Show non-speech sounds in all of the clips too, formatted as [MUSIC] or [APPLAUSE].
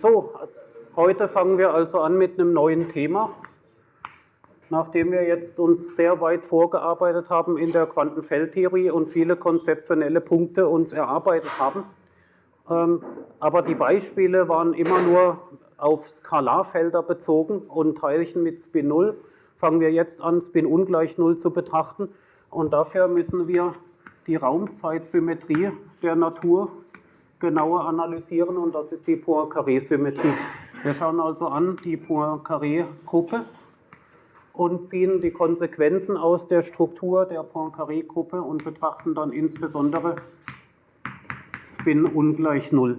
So, heute fangen wir also an mit einem neuen Thema. Nachdem wir jetzt uns sehr weit vorgearbeitet haben in der Quantenfeldtheorie und viele konzeptionelle Punkte uns erarbeitet haben, ähm, aber die Beispiele waren immer nur auf Skalarfelder bezogen und Teilchen mit Spin 0, fangen wir jetzt an, Spin ungleich 0 zu betrachten. Und dafür müssen wir die Raumzeitsymmetrie der Natur genauer analysieren und das ist die Poincaré-Symmetrie. Wir schauen also an die Poincaré-Gruppe und ziehen die Konsequenzen aus der Struktur der Poincaré-Gruppe und betrachten dann insbesondere Spin ungleich 0.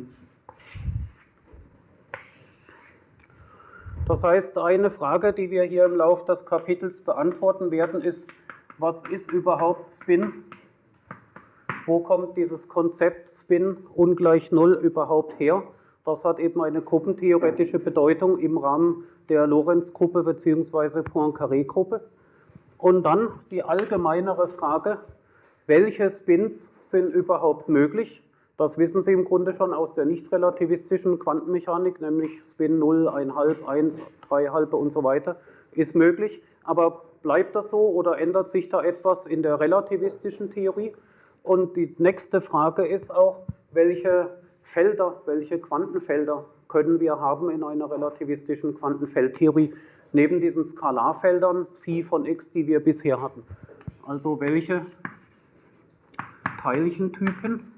Das heißt, eine Frage, die wir hier im Laufe des Kapitels beantworten werden, ist, was ist überhaupt Spin? Wo kommt dieses Konzept Spin ungleich 0 überhaupt her? Das hat eben eine gruppentheoretische Bedeutung im Rahmen der Lorentz-Gruppe bzw. Poincaré-Gruppe. Und dann die allgemeinere Frage, welche Spins sind überhaupt möglich? Das wissen Sie im Grunde schon aus der nicht relativistischen Quantenmechanik, nämlich Spin 0, 1,5, 1, 3 halbe und so weiter, ist möglich. Aber bleibt das so oder ändert sich da etwas in der relativistischen Theorie? Und die nächste Frage ist auch, welche Felder, welche Quantenfelder können wir haben in einer relativistischen Quantenfeldtheorie, neben diesen Skalarfeldern Phi von x, die wir bisher hatten. Also welche Teilchentypen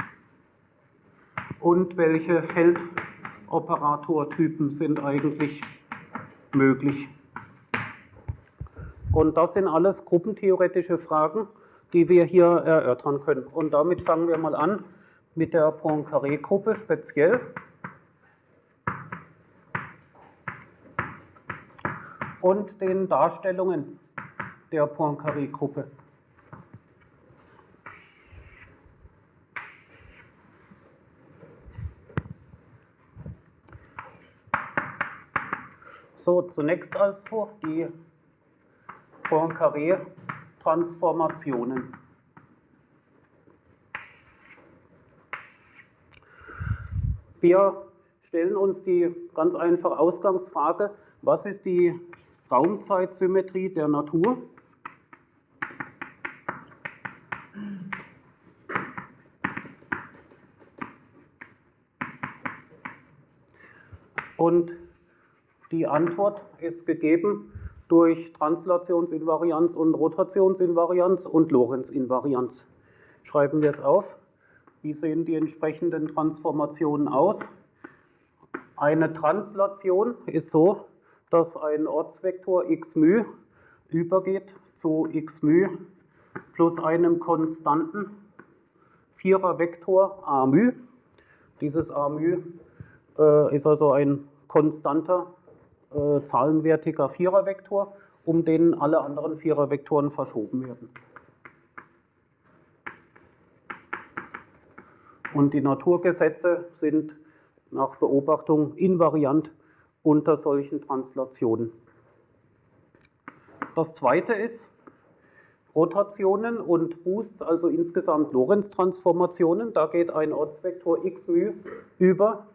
und welche Feldoperatortypen sind eigentlich möglich. Und das sind alles gruppentheoretische Fragen, die wir hier erörtern können. Und damit fangen wir mal an mit der Poincaré-Gruppe speziell. Und den Darstellungen der Poincaré-Gruppe. So, zunächst also die Poincaré-Transformationen. Wir stellen uns die ganz einfache Ausgangsfrage, was ist die Raumzeitsymmetrie der Natur? Und die Antwort ist gegeben durch Translationsinvarianz und Rotationsinvarianz und Lorentz-Invarianz. Schreiben wir es auf. Wie sehen die entsprechenden Transformationen aus? Eine Translation ist so, dass ein Ortsvektor x μ übergeht zu x μ plus einem konstanten Vierervektor a μ. Dieses a μ äh, ist also ein konstanter äh, zahlenwertiger Vierervektor, um den alle anderen Vierervektoren verschoben werden. Und die Naturgesetze sind nach Beobachtung invariant unter solchen Translationen. Das zweite ist Rotationen und Boosts, also insgesamt Lorentz-Transformationen. Da geht ein Ortsvektor x μ über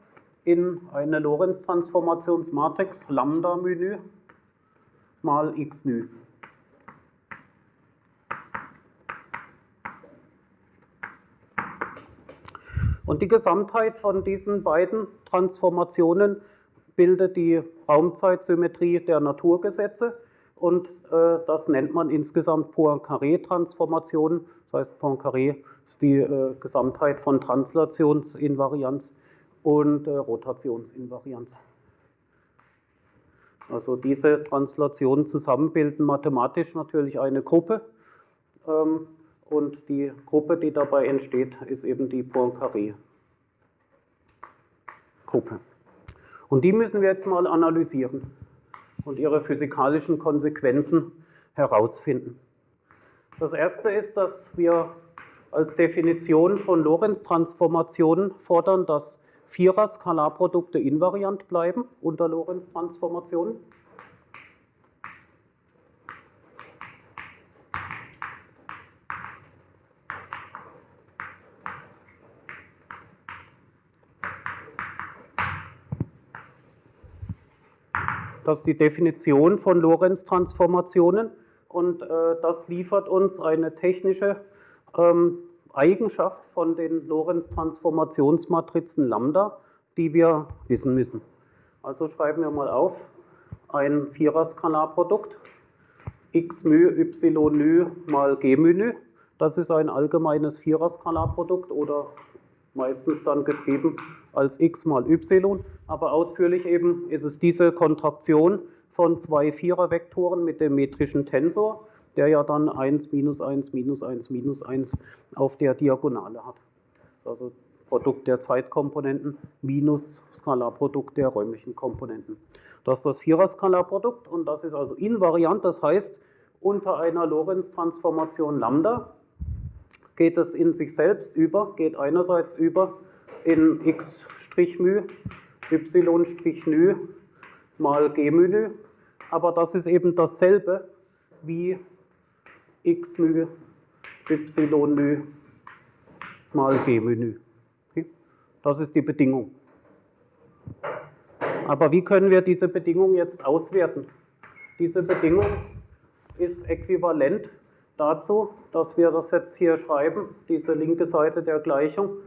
in eine Lorentz-Transformationsmatrix Lambda-Menü mal x nü. Und die Gesamtheit von diesen beiden Transformationen bildet die Raumzeitsymmetrie der Naturgesetze und äh, das nennt man insgesamt Poincaré-Transformation. Das heißt, Poincaré ist die äh, Gesamtheit von Translationsinvarianz und äh, Rotationsinvarianz. Also diese Translationen zusammen bilden mathematisch natürlich eine Gruppe ähm, und die Gruppe, die dabei entsteht, ist eben die Poincaré-Gruppe. Und die müssen wir jetzt mal analysieren und ihre physikalischen Konsequenzen herausfinden. Das erste ist, dass wir als Definition von Lorentz-Transformationen fordern, dass Vierer-Skalarprodukte invariant bleiben unter Lorentz-Transformationen. Das ist die Definition von Lorentz-Transformationen und äh, das liefert uns eine technische ähm, Eigenschaft von den Lorentz-Transformationsmatrizen Lambda, die wir wissen müssen. Also schreiben wir mal auf, ein Vierer-Skalarprodukt x μ y ν mal g μ Das ist ein allgemeines Vierer-Skalarprodukt oder meistens dann geschrieben als x mal y, aber ausführlich eben ist es diese Kontraktion von zwei Vierervektoren mit dem metrischen Tensor, der ja dann 1, minus 1, minus 1, minus 1 auf der Diagonale hat. Also Produkt der Zeitkomponenten minus Skalarprodukt der räumlichen Komponenten. Das ist das Vierer-Skalarprodukt und das ist also invariant, das heißt, unter einer Lorentz-Transformation Lambda geht es in sich selbst über, geht einerseits über in x' μ, y' ν mal g μ aber das ist eben dasselbe wie x-Menü, y-Menü mal g-Menü. Okay? Das ist die Bedingung. Aber wie können wir diese Bedingung jetzt auswerten? Diese Bedingung ist äquivalent dazu, dass wir das jetzt hier schreiben, diese linke Seite der Gleichung,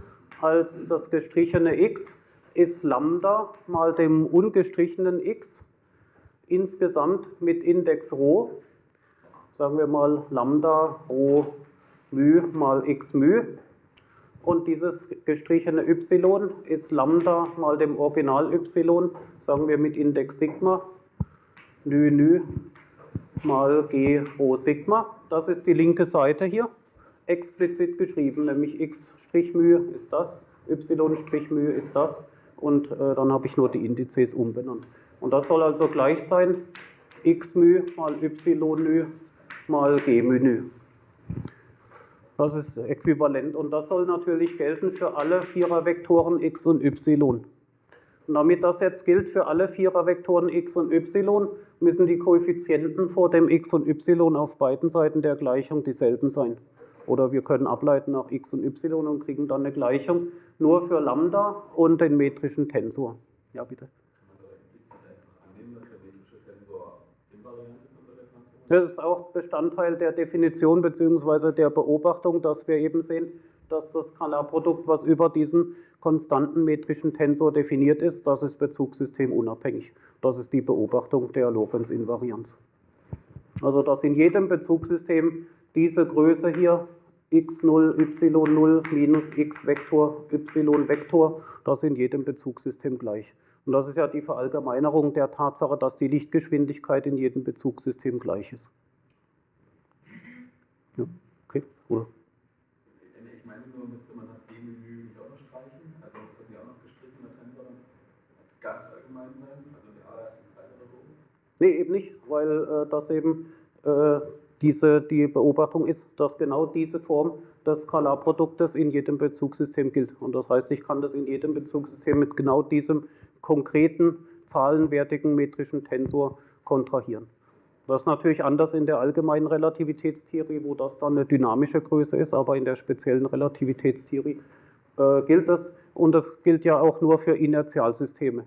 als das gestrichene x ist Lambda mal dem ungestrichenen x insgesamt mit Index Rho sagen wir mal Lambda Rho μ mal x μ. Und dieses gestrichene y ist Lambda mal dem Original y, sagen wir mit Index Sigma, ν ν mal g Rho Sigma. Das ist die linke Seite hier, explizit geschrieben, nämlich x' μ ist das, y' μ ist das und äh, dann habe ich nur die Indizes umbenannt. Und das soll also gleich sein x μ mal y μ mal g μ. Das ist äquivalent und das soll natürlich gelten für alle Vierervektoren x und y. Und damit das jetzt gilt für alle Vierervektoren x und y, müssen die Koeffizienten vor dem x und y auf beiden Seiten der Gleichung dieselben sein. Oder wir können ableiten nach x und y und kriegen dann eine Gleichung nur für Lambda und den metrischen Tensor. Ja, bitte. Das ist auch Bestandteil der Definition bzw. der Beobachtung, dass wir eben sehen, dass das Skalarprodukt, was über diesen konstanten metrischen Tensor definiert ist, das ist bezugssystemunabhängig. Das ist die Beobachtung der Lorentz-Invarianz. Also dass in jedem Bezugssystem diese Größe hier x0, y0 minus x-Vektor, y-Vektor, das ist in jedem Bezugssystem gleich. Und das ist ja die Verallgemeinerung der Tatsache, dass die Lichtgeschwindigkeit in jedem Bezugssystem gleich ist. Ja, okay, oder? Ich meine nur, müsste man das G-Menü nicht auch noch streichen? Also muss das nicht auch noch gestrichen oder kann das ganz allgemein sein? Also die allererste Zeile oder so? Nee, eben nicht, weil äh, das eben äh, diese, die Beobachtung ist, dass genau diese Form des Skalarproduktes in jedem Bezugssystem gilt. Und das heißt, ich kann das in jedem Bezugssystem mit genau diesem konkreten, zahlenwertigen metrischen Tensor kontrahieren. Das ist natürlich anders in der allgemeinen Relativitätstheorie, wo das dann eine dynamische Größe ist, aber in der speziellen Relativitätstheorie äh, gilt das. Und das gilt ja auch nur für Inertialsysteme.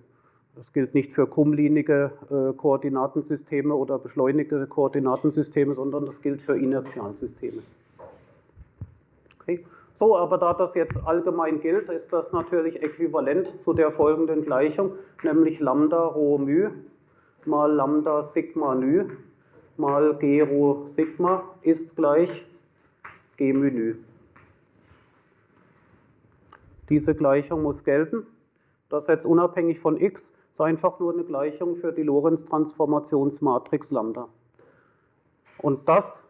Das gilt nicht für krummlinige äh, Koordinatensysteme oder beschleunigte Koordinatensysteme, sondern das gilt für Inertialsysteme. Okay. So, aber da das jetzt allgemein gilt, ist das natürlich äquivalent zu der folgenden Gleichung, nämlich Lambda Rho μ mal Lambda Sigma ν mal G Rho Sigma ist gleich G μ ν. Diese Gleichung muss gelten. Das jetzt unabhängig von x ist einfach nur eine Gleichung für die Lorentz-Transformationsmatrix Lambda. Und das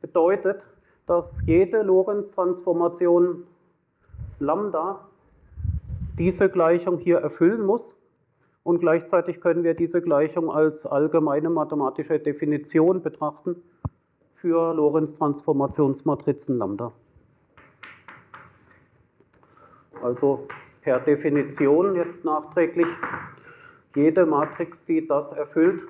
bedeutet, dass jede Lorentz-Transformation Lambda diese Gleichung hier erfüllen muss. Und gleichzeitig können wir diese Gleichung als allgemeine mathematische Definition betrachten für Lorentz-Transformationsmatrizen Lambda. Also per Definition jetzt nachträglich jede Matrix, die das erfüllt,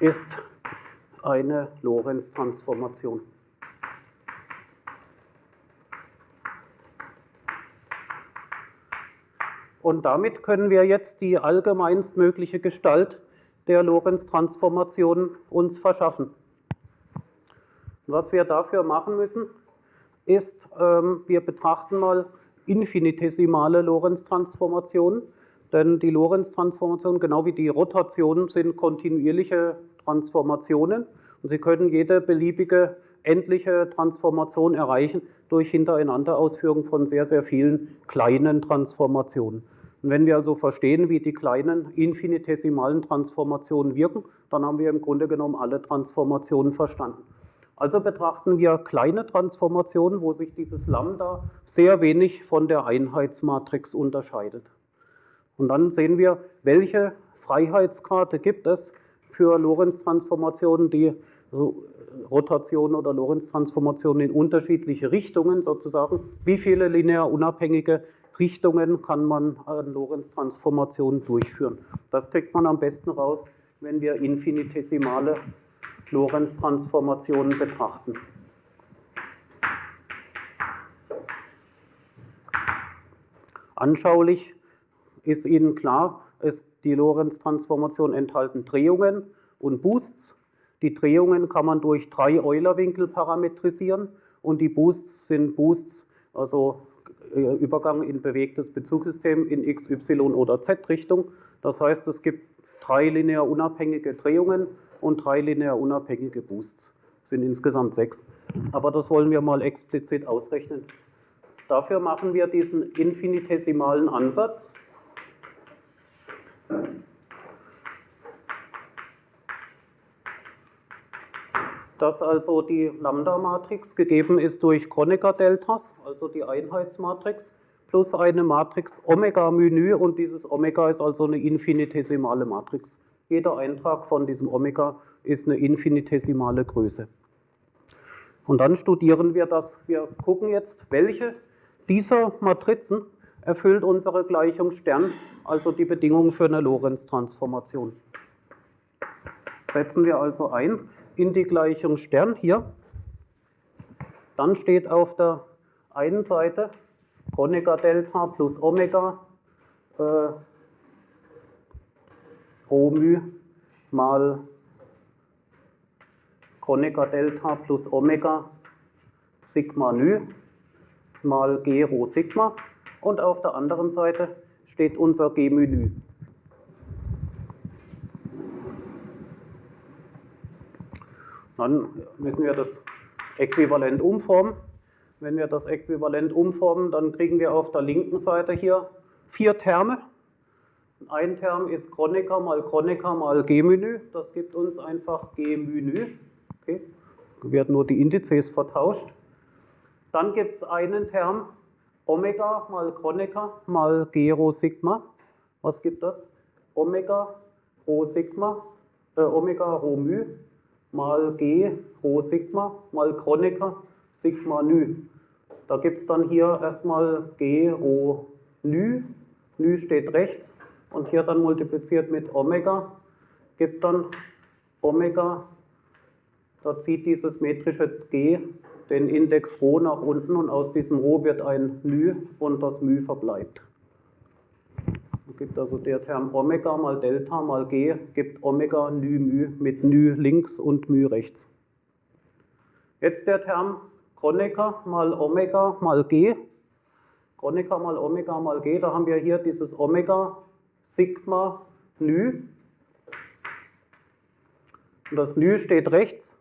ist eine Lorentz-Transformation. Und damit können wir jetzt die allgemeinst mögliche Gestalt der Lorentz-Transformation uns verschaffen. Was wir dafür machen müssen, ist, ähm, wir betrachten mal infinitesimale Lorentz-Transformationen denn die Lorentz-Transformationen, genau wie die Rotationen, sind kontinuierliche Transformationen und sie können jede beliebige endliche Transformation erreichen durch Hintereinanderausführung von sehr, sehr vielen kleinen Transformationen. Und wenn wir also verstehen, wie die kleinen infinitesimalen Transformationen wirken, dann haben wir im Grunde genommen alle Transformationen verstanden. Also betrachten wir kleine Transformationen, wo sich dieses Lambda sehr wenig von der Einheitsmatrix unterscheidet. Und dann sehen wir, welche Freiheitsgrade gibt es für Lorentz-Transformationen, die also Rotationen oder Lorentz-Transformationen in unterschiedliche Richtungen sozusagen. Wie viele linear unabhängige Richtungen kann man an Lorentz-Transformationen durchführen? Das kriegt man am besten raus, wenn wir infinitesimale Lorentz-Transformationen betrachten. Anschaulich ist Ihnen klar, ist die Lorentz-Transformation enthalten Drehungen und Boosts. Die Drehungen kann man durch drei Eulerwinkel parametrisieren und die Boosts sind Boosts, also äh, Übergang in bewegtes Bezugssystem in x, y oder z-Richtung. Das heißt, es gibt drei linear unabhängige Drehungen und drei linear unabhängige Boosts. Das sind insgesamt sechs. Aber das wollen wir mal explizit ausrechnen. Dafür machen wir diesen infinitesimalen Ansatz. Dass also die Lambda-Matrix gegeben ist durch Kronecker-Deltas, also die Einheitsmatrix, plus eine Matrix Omega-Menü und dieses Omega ist also eine infinitesimale Matrix. Jeder Eintrag von diesem Omega ist eine infinitesimale Größe. Und dann studieren wir das. Wir gucken jetzt, welche dieser Matrizen erfüllt unsere Gleichung Stern, also die Bedingung für eine Lorentz-Transformation. Setzen wir also ein in die Gleichung Stern hier. Dann steht auf der einen Seite Kronecker Delta plus Omega äh, Rho mü mal Kronecker Delta plus Omega Sigma nü mal G Rho Sigma und auf der anderen Seite steht unser G mü nü. Dann müssen wir das Äquivalent umformen. Wenn wir das Äquivalent umformen, dann kriegen wir auf der linken Seite hier vier Terme. Ein Term ist Kronecker mal Kronecker mal G-Menü. Das gibt uns einfach G-Menü. Okay. Werden nur die Indizes vertauscht. Dann gibt es einen Term Omega mal Kronecker mal G Rho Sigma. Was gibt das? Omega Rho Sigma, äh, Omega Rho μ mal G Rho Sigma mal Kronecker Sigma Nü. Da gibt es dann hier erstmal G Rho Nü. Nü steht rechts und hier dann multipliziert mit Omega gibt dann Omega, da zieht dieses metrische G den Index Rho nach unten und aus diesem Rho wird ein Nü und das μ verbleibt. Gibt also der Term Omega mal Delta mal G gibt Omega Nü μ mit Nü links und μ rechts. Jetzt der Term Kronecker mal Omega mal G. Kronecker mal Omega mal G, da haben wir hier dieses Omega Sigma Nü. Und das Nü steht rechts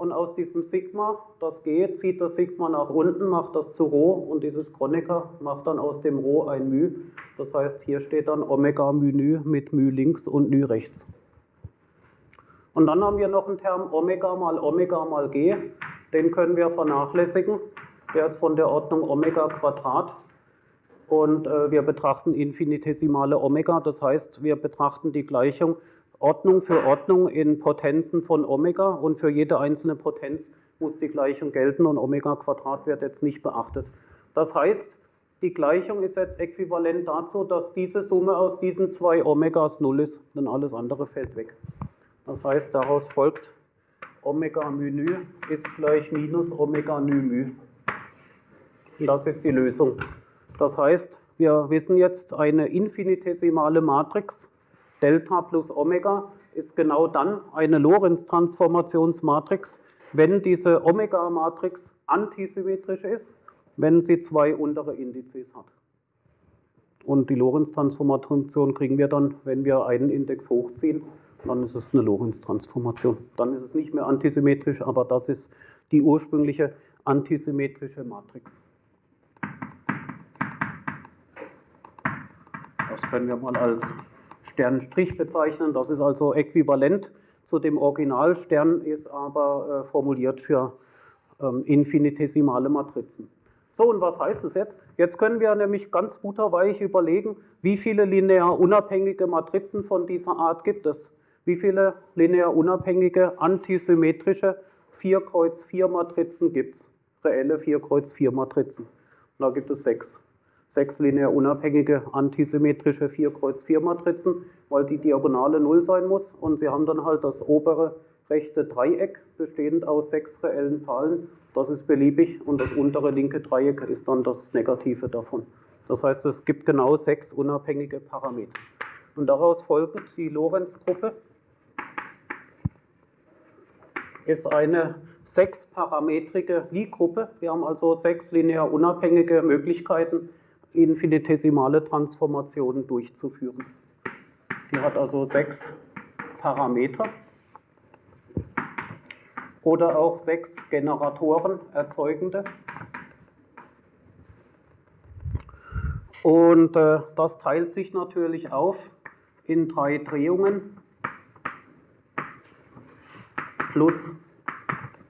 und aus diesem Sigma, das G, zieht das Sigma nach unten, macht das zu Rho und dieses Kronecker macht dann aus dem Rho ein μ. Das heißt, hier steht dann Omega μ μ mit μ links und μ rechts. Und dann haben wir noch einen Term Omega mal Omega mal G, den können wir vernachlässigen. Der ist von der Ordnung Omega Quadrat und äh, wir betrachten infinitesimale Omega, das heißt, wir betrachten die Gleichung Ordnung für Ordnung in Potenzen von Omega und für jede einzelne Potenz muss die Gleichung gelten und Omega Quadrat wird jetzt nicht beachtet. Das heißt, die Gleichung ist jetzt äquivalent dazu, dass diese Summe aus diesen zwei Omegas 0 ist, denn alles andere fällt weg. Das heißt, daraus folgt, Omega mu nü ist gleich minus Omega nü mu. Das ist die Lösung. Das heißt, wir wissen jetzt eine infinitesimale Matrix, Delta plus Omega, ist genau dann eine Lorentz-Transformationsmatrix, wenn diese Omega-Matrix antisymmetrisch ist, wenn sie zwei untere Indizes hat. Und die Lorentz-Transformation kriegen wir dann, wenn wir einen Index hochziehen, dann ist es eine Lorentz-Transformation. Dann ist es nicht mehr antisymmetrisch, aber das ist die ursprüngliche antisymmetrische Matrix. Das können wir mal als Sternstrich bezeichnen. Das ist also äquivalent zu dem Original. Stern ist aber äh, formuliert für ähm, infinitesimale Matrizen. So, und was heißt es jetzt? Jetzt können wir nämlich ganz butterweich überlegen, wie viele linear unabhängige Matrizen von dieser Art gibt es. Wie viele linear unabhängige antisymmetrische 4-Kreuz-4-Matrizen gibt es? Reelle 4-Kreuz-4-Matrizen. Da gibt es sechs sechs linear unabhängige antisymmetrische 4-Kreuz-4-Matrizen, weil die Diagonale 0 sein muss und sie haben dann halt das obere rechte Dreieck bestehend aus sechs reellen Zahlen. Das ist beliebig und das untere linke Dreieck ist dann das Negative davon. Das heißt, es gibt genau sechs unabhängige Parameter. Und daraus folgt die Lorenz-Gruppe ist eine sechsparametrige Lie-Gruppe. Wir haben also sechs linear unabhängige Möglichkeiten, infinitesimale Transformationen durchzuführen. Die hat also sechs Parameter oder auch sechs Generatoren erzeugende. Und äh, das teilt sich natürlich auf in drei Drehungen plus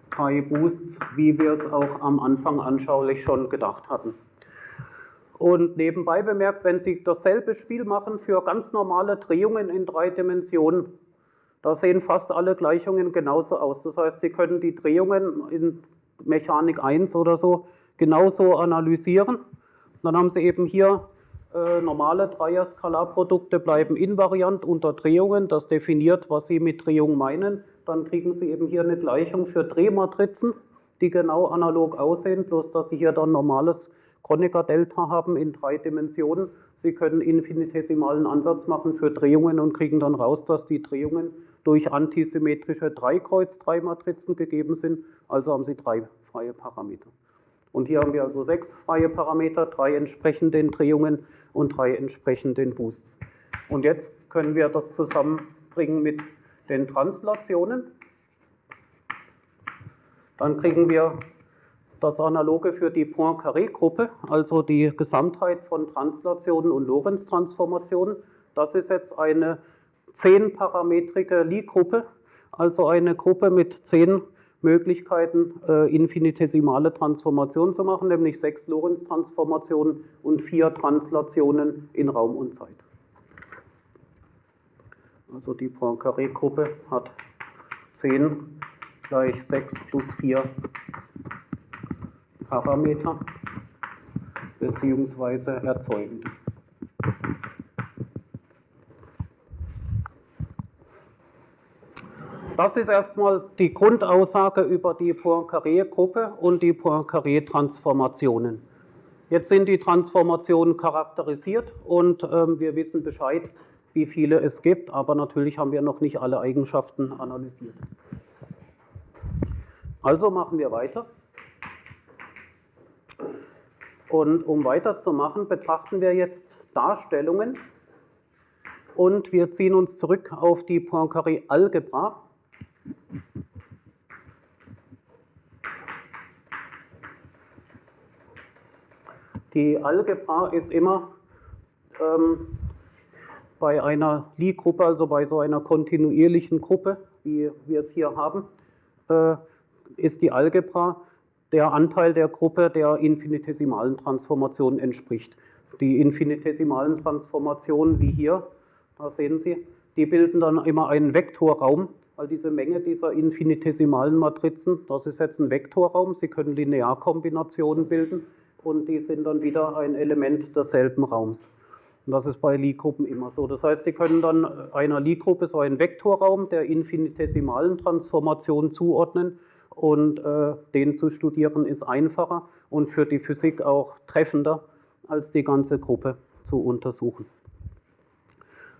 drei Boosts, wie wir es auch am Anfang anschaulich schon gedacht hatten. Und nebenbei bemerkt, wenn Sie dasselbe Spiel machen für ganz normale Drehungen in drei Dimensionen, da sehen fast alle Gleichungen genauso aus. Das heißt, Sie können die Drehungen in Mechanik 1 oder so genauso analysieren. Dann haben Sie eben hier äh, normale Dreier-Skalarprodukte bleiben invariant unter Drehungen. Das definiert, was Sie mit Drehung meinen. Dann kriegen Sie eben hier eine Gleichung für Drehmatrizen, die genau analog aussehen, bloß dass Sie hier dann normales Kronecker-Delta haben in drei Dimensionen. Sie können infinitesimalen Ansatz machen für Drehungen und kriegen dann raus, dass die Drehungen durch antisymmetrische Dreikreuz-3-Matrizen gegeben sind. Also haben Sie drei freie Parameter. Und hier haben wir also sechs freie Parameter, drei entsprechend den Drehungen und drei entsprechend den Boosts. Und jetzt können wir das zusammenbringen mit den Translationen. Dann kriegen wir das Analoge für die Poincaré-Gruppe, also die Gesamtheit von Translationen und Lorentz-Transformationen. Das ist jetzt eine zehnparametrige Lie-Gruppe, also eine Gruppe mit zehn Möglichkeiten, äh, infinitesimale Transformationen zu machen, nämlich sechs Lorentz-Transformationen und vier Translationen in Raum und Zeit. Also die Poincaré-Gruppe hat 10 gleich 6 plus 4 Parameter bzw. erzeugend. Das ist erstmal die Grundaussage über die Poincaré-Gruppe und die Poincaré-Transformationen. Jetzt sind die Transformationen charakterisiert und ähm, wir wissen Bescheid, wie viele es gibt, aber natürlich haben wir noch nicht alle Eigenschaften analysiert. Also machen wir weiter. Und um weiterzumachen, betrachten wir jetzt Darstellungen und wir ziehen uns zurück auf die Poincaré-Algebra. Die Algebra ist immer ähm, bei einer Lie-Gruppe, also bei so einer kontinuierlichen Gruppe, wie wir es hier haben, äh, ist die Algebra der Anteil der Gruppe der infinitesimalen Transformationen entspricht. Die infinitesimalen Transformationen, wie hier, da sehen Sie, die bilden dann immer einen Vektorraum, weil diese Menge dieser infinitesimalen Matrizen, das ist jetzt ein Vektorraum, Sie können Linearkombinationen bilden und die sind dann wieder ein Element desselben Raums. Und das ist bei Lie-Gruppen immer so. Das heißt, Sie können dann einer Lie-Gruppe so einen Vektorraum der infinitesimalen Transformation zuordnen und äh, den zu studieren ist einfacher und für die Physik auch treffender, als die ganze Gruppe zu untersuchen.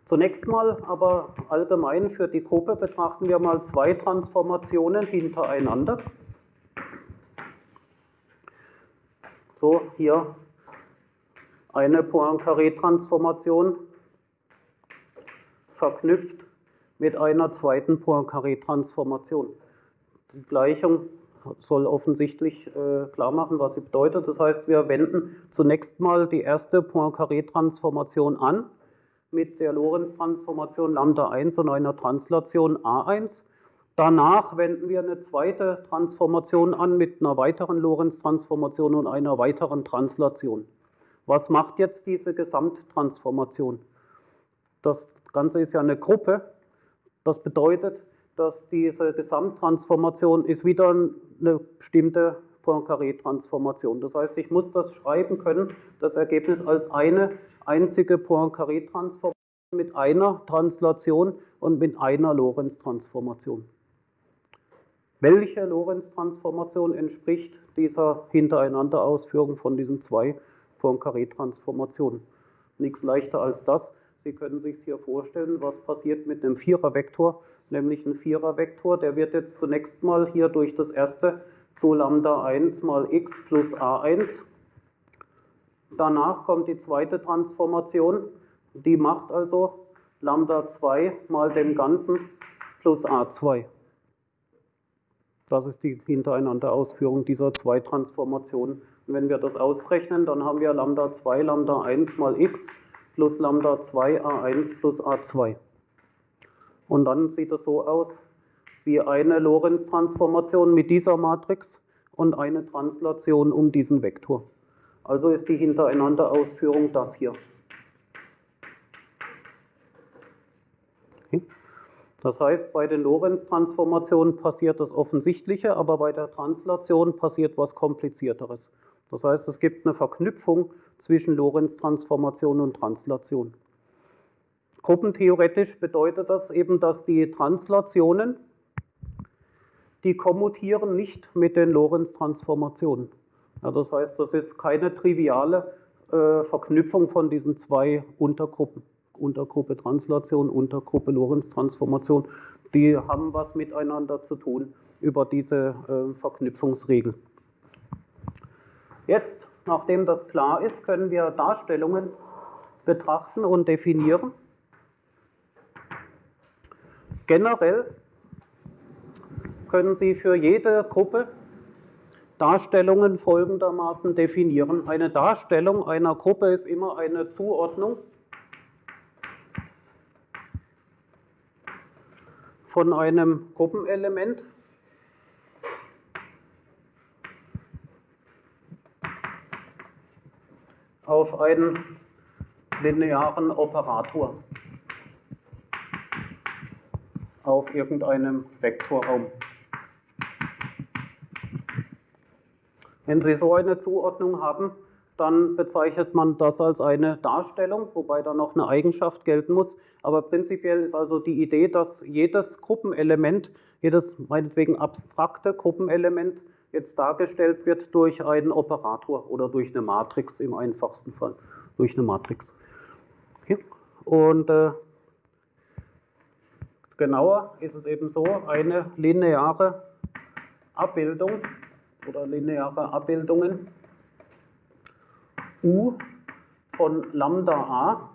Zunächst mal aber allgemein für die Gruppe betrachten wir mal zwei Transformationen hintereinander. So, hier eine Poincaré-Transformation verknüpft mit einer zweiten Poincaré-Transformation. Die Gleichung soll offensichtlich äh, klar machen, was sie bedeutet. Das heißt, wir wenden zunächst mal die erste Poincaré-Transformation an mit der Lorentz-Transformation Lambda 1 und einer Translation A1. Danach wenden wir eine zweite Transformation an mit einer weiteren Lorentz-Transformation und einer weiteren Translation. Was macht jetzt diese Gesamttransformation? Das Ganze ist ja eine Gruppe. Das bedeutet, dass diese Gesamttransformation ist wieder eine bestimmte Poincaré-Transformation. Das heißt, ich muss das schreiben können, das Ergebnis als eine einzige Poincaré-Transformation mit einer Translation und mit einer Lorentz-Transformation. Welche Lorentz-Transformation entspricht dieser Hintereinanderausführung von diesen zwei Poincaré-Transformationen? Nichts leichter als das. Sie können sich hier vorstellen, was passiert mit einem Vierervektor, nämlich ein Vierervektor, der wird jetzt zunächst mal hier durch das erste zu Lambda 1 mal x plus a1. Danach kommt die zweite Transformation, die macht also Lambda 2 mal dem Ganzen plus a2. Das ist die hintereinander Ausführung dieser zwei Transformationen. Und wenn wir das ausrechnen, dann haben wir Lambda 2, Lambda 1 mal x plus Lambda 2 a1 plus a2. Und dann sieht es so aus, wie eine Lorentz-Transformation mit dieser Matrix und eine Translation um diesen Vektor. Also ist die Hintereinander-Ausführung das hier. Das heißt, bei den Lorentz-Transformationen passiert das Offensichtliche, aber bei der Translation passiert was Komplizierteres. Das heißt, es gibt eine Verknüpfung zwischen Lorentz-Transformation und Translation. Gruppentheoretisch bedeutet das eben, dass die Translationen die kommutieren nicht mit den Lorentz-Transformationen. Ja, das heißt, das ist keine triviale äh, Verknüpfung von diesen zwei Untergruppen. Untergruppe Translation, Untergruppe Lorentz-Transformation. Die haben was miteinander zu tun über diese äh, Verknüpfungsregel. Jetzt, nachdem das klar ist, können wir Darstellungen betrachten und definieren. Generell können Sie für jede Gruppe Darstellungen folgendermaßen definieren. Eine Darstellung einer Gruppe ist immer eine Zuordnung von einem Gruppenelement auf einen linearen Operator auf irgendeinem Vektorraum. Wenn Sie so eine Zuordnung haben, dann bezeichnet man das als eine Darstellung, wobei da noch eine Eigenschaft gelten muss. Aber prinzipiell ist also die Idee, dass jedes Gruppenelement, jedes meinetwegen abstrakte Gruppenelement jetzt dargestellt wird durch einen Operator oder durch eine Matrix im einfachsten Fall, durch eine Matrix. Okay. Und äh, genauer ist es eben so, eine lineare Abbildung oder lineare Abbildungen U von Lambda a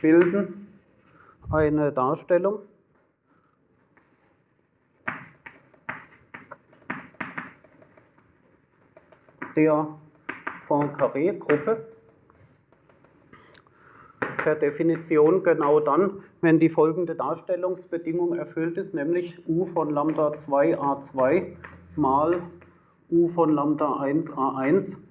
bilden eine Darstellung der Poincaré-Gruppe per Definition genau dann, wenn die folgende Darstellungsbedingung erfüllt ist, nämlich u von Lambda 2 a2 mal u von Lambda 1 a1,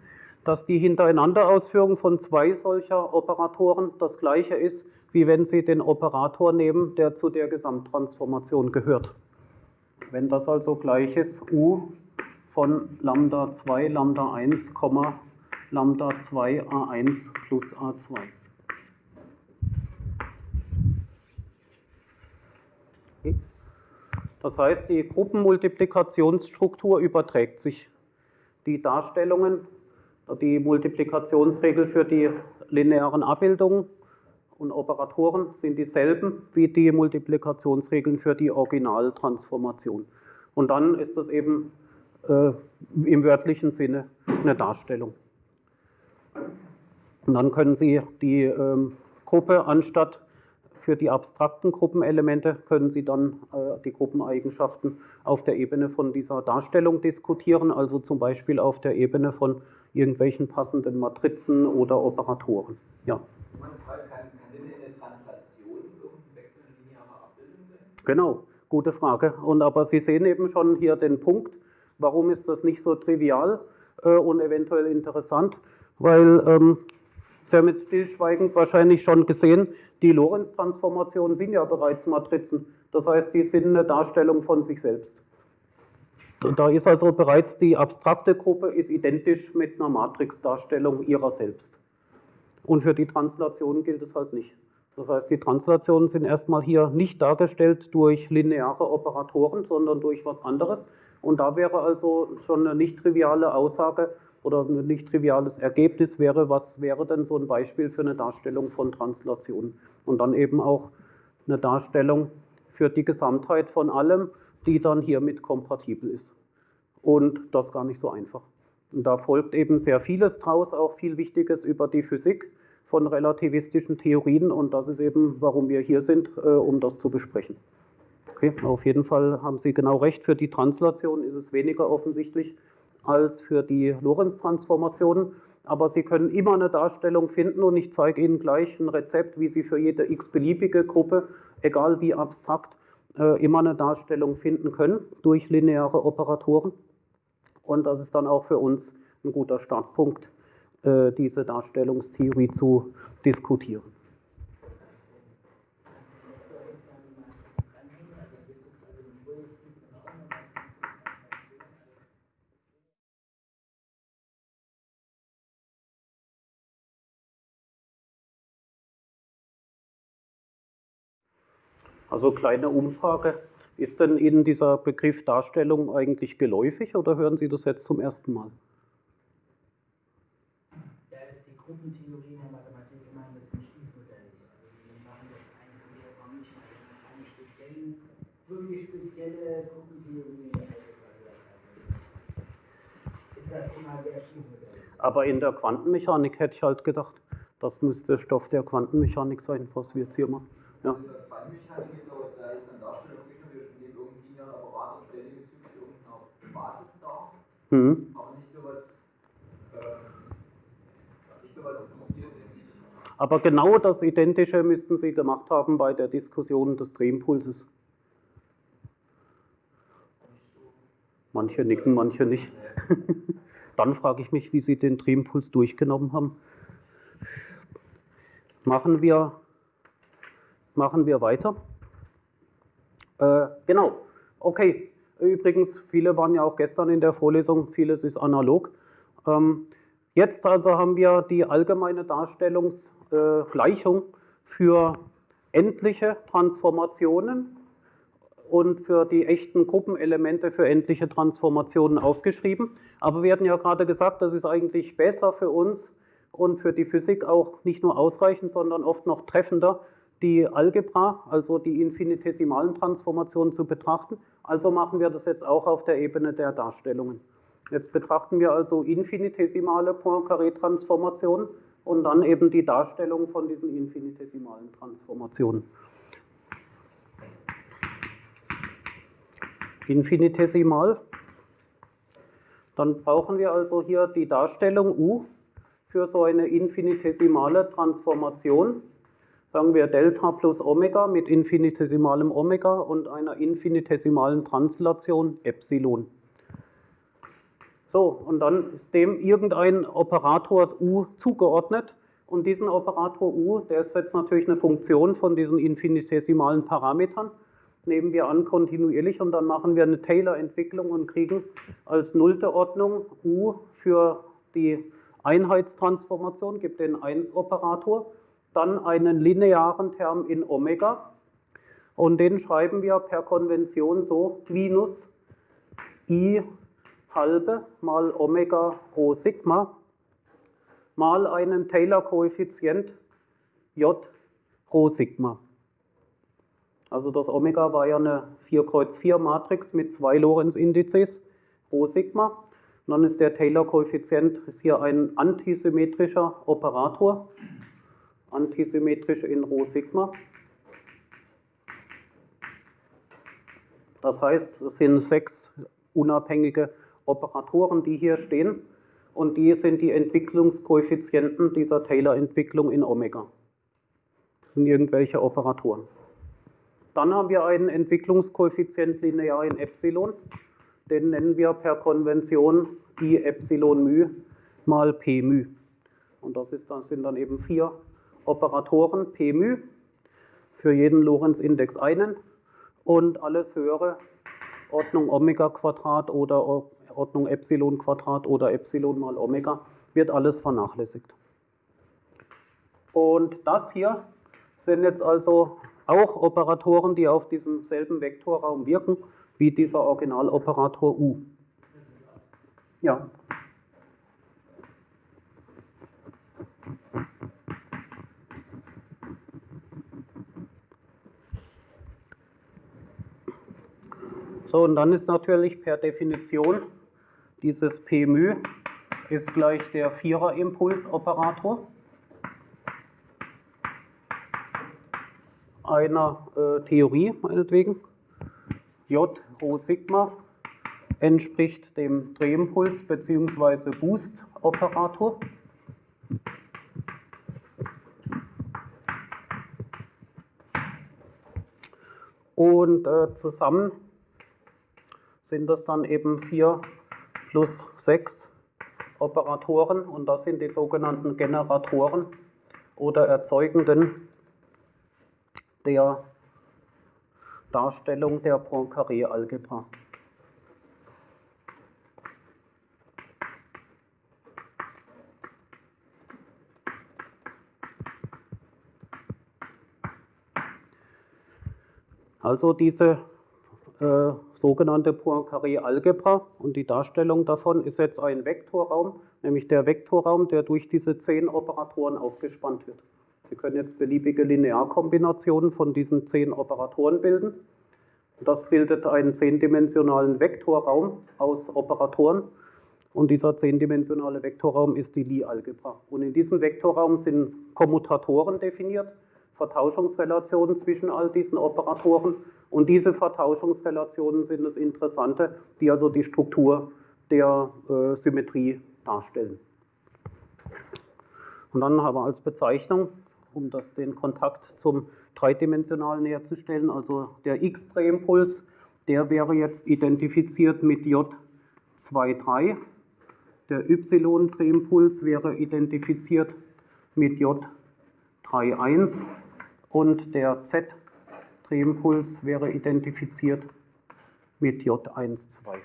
dass die Hintereinanderausführung von zwei solcher Operatoren das gleiche ist, wie wenn Sie den Operator nehmen, der zu der Gesamttransformation gehört. Wenn das also gleich ist, u von Lambda 2, Lambda 1, Lambda 2 a1 plus a2. Das heißt, die Gruppenmultiplikationsstruktur überträgt sich. Die Darstellungen Die Multiplikationsregel für die linearen Abbildungen und Operatoren sind dieselben wie die Multiplikationsregeln für die Originaltransformation. Und dann ist das eben äh, im wörtlichen Sinne eine Darstellung. Und dann können Sie die ähm, Gruppe anstatt für die abstrakten Gruppenelemente können Sie dann äh, die Gruppeneigenschaften auf der Ebene von dieser Darstellung diskutieren, also zum Beispiel auf der Ebene von irgendwelchen passenden Matrizen oder Operatoren. Ja. Meine Frage, kann, kann denn eine Translation irgendein Vektor eine lineare Abbildung sein? Genau, gute Frage. Und aber Sie sehen eben schon hier den Punkt, warum ist das nicht so trivial äh, und eventuell interessant, weil ähm, Sie haben jetzt stillschweigend wahrscheinlich schon gesehen, die Lorentz-Transformationen sind ja bereits Matrizen. Das heißt, die sind eine Darstellung von sich selbst. Da ist also bereits die abstrakte Gruppe ist identisch mit einer Matrixdarstellung ihrer selbst. Und für die Translationen gilt es halt nicht. Das heißt, die Translationen sind erstmal hier nicht dargestellt durch lineare Operatoren, sondern durch was anderes. Und da wäre also schon eine nicht triviale Aussage, oder ein nicht triviales Ergebnis wäre, was wäre denn so ein Beispiel für eine Darstellung von Translation? Und dann eben auch eine Darstellung für die Gesamtheit von allem, die dann hiermit kompatibel ist. Und das gar nicht so einfach. Und da folgt eben sehr vieles draus, auch viel Wichtiges über die Physik von relativistischen Theorien und das ist eben, warum wir hier sind, äh, um das zu besprechen. Okay, auf jeden Fall haben Sie genau recht, für die Translation ist es weniger offensichtlich, als für die Lorentz-Transformationen. Aber Sie können immer eine Darstellung finden und ich zeige Ihnen gleich ein Rezept, wie Sie für jede x-beliebige Gruppe, egal wie abstrakt, äh, immer eine Darstellung finden können durch lineare Operatoren. Und das ist dann auch für uns ein guter Startpunkt, äh, diese Darstellungstheorie zu diskutieren. Also kleine Umfrage. Ist denn Ihnen dieser Begriff Darstellung eigentlich geläufig oder hören Sie das jetzt zum ersten Mal? Da ist die Gruppentheorie in der Mathematik immer ein bisschen stiefmütterlich. Also wir machen das eigentlich in der Form nicht eine spezielle, wirklich spezielle Gruppentheorie. Ist das immer sehr stiefmütterlich. Aber in der Quantenmechanik hätte ich halt gedacht, das müsste Stoff der Quantenmechanik sein, was wir jetzt hier machen. Ja. Quantenmechanik ist aber, da ist dann Darstellung nicht nur, wir nehmen irgendwie linearen Apparat und stellen die bezüglich irgendeiner Basis dar, mhm. aber nicht sowas, äh, nicht sowas wie hier, aber genau das Identische müssten Sie gemacht haben bei der Diskussion des Drehimpulses. Manche nicken, manche nicht. [LAUGHS] Dann frage ich mich, wie Sie den Drehimpuls durchgenommen haben. Machen wir machen wir weiter. Äh, genau, okay. Übrigens, viele waren ja auch gestern in der Vorlesung, vieles ist analog. Ähm, jetzt also haben wir die allgemeine Darstellungsgleichung äh, für endliche Transformationen und für die echten Gruppenelemente für endliche Transformationen aufgeschrieben. Aber wir hatten ja gerade gesagt, das ist eigentlich besser für uns und für die Physik auch nicht nur ausreichend, sondern oft noch treffender, die Algebra, also die infinitesimalen Transformationen zu betrachten. Also machen wir das jetzt auch auf der Ebene der Darstellungen. Jetzt betrachten wir also infinitesimale Poincaré-Transformationen und dann eben die Darstellung von diesen infinitesimalen Transformationen. Infinitesimal. Dann brauchen wir also hier die Darstellung U für so eine infinitesimale Transformation sagen wir Delta plus Omega mit infinitesimalem Omega und einer infinitesimalen Translation Epsilon. So, und dann ist dem irgendein Operator U zugeordnet. Und diesen Operator U, der ist jetzt natürlich eine Funktion von diesen infinitesimalen Parametern, nehmen wir an kontinuierlich. Und dann machen wir eine Taylor-Entwicklung und kriegen als nullte Ordnung U für die Einheitstransformation, gibt den 1-Operator dann einen linearen Term in Omega und den schreiben wir per Konvention so minus i halbe mal Omega rho Sigma mal einem Taylor-Koeffizient J Rho Sigma. Also das Omega war ja eine 4 Kreuz 4 Matrix mit zwei Lorentz-Indizes, Rho Sigma. Und dann ist der Taylor-Koeffizient hier ein antisymmetrischer Operator, antisymmetrisch in Rho Sigma. Das heißt, es sind sechs unabhängige Operatoren, die hier stehen. Und die sind die Entwicklungskoeffizienten dieser Taylor-Entwicklung in Omega. Das sind irgendwelche Operatoren. Dann haben wir einen Entwicklungskoeffizient linear in Epsilon. Den nennen wir per Konvention I Epsilon μ mal P μ. Und das ist, das sind dann eben vier Operatoren P μ, für jeden Lorentz-Index einen und alles höhere Ordnung Omega Quadrat oder Ordnung Epsilon Quadrat oder Epsilon mal Omega wird alles vernachlässigt. Und das hier sind jetzt also auch Operatoren, die auf diesem selben Vektorraum wirken, wie dieser Originaloperator U. Ja. So, und dann ist natürlich per Definition dieses P μ ist gleich der Vierer-Impulsoperator einer äh, Theorie, meinetwegen. J Rho Sigma entspricht dem Drehimpuls bzw. Boost-Operator. Und äh, zusammen sind das dann eben 4 plus 6 Operatoren und das sind die sogenannten Generatoren oder Erzeugenden der Darstellung der Poincaré-Algebra. Also diese äh, sogenannte Poincaré-Algebra und die Darstellung davon ist jetzt ein Vektorraum, nämlich der Vektorraum, der durch diese zehn Operatoren aufgespannt wird. Sie können jetzt beliebige Linearkombinationen von diesen zehn Operatoren bilden. Das bildet einen zehndimensionalen Vektorraum aus Operatoren und dieser zehndimensionale Vektorraum ist die Lie-Algebra. Und in diesem Vektorraum sind Kommutatoren definiert, Vertauschungsrelationen zwischen all diesen Operatoren und diese Vertauschungsrelationen sind das Interessante, die also die Struktur der äh, Symmetrie darstellen. Und dann haben wir als Bezeichnung, um das, den Kontakt zum Dreidimensionalen herzustellen, also der X-Drehimpuls, der wäre jetzt identifiziert mit J23. Der Y-Drehimpuls wäre identifiziert mit J31 und der Z Drehimpuls wäre identifiziert mit J12.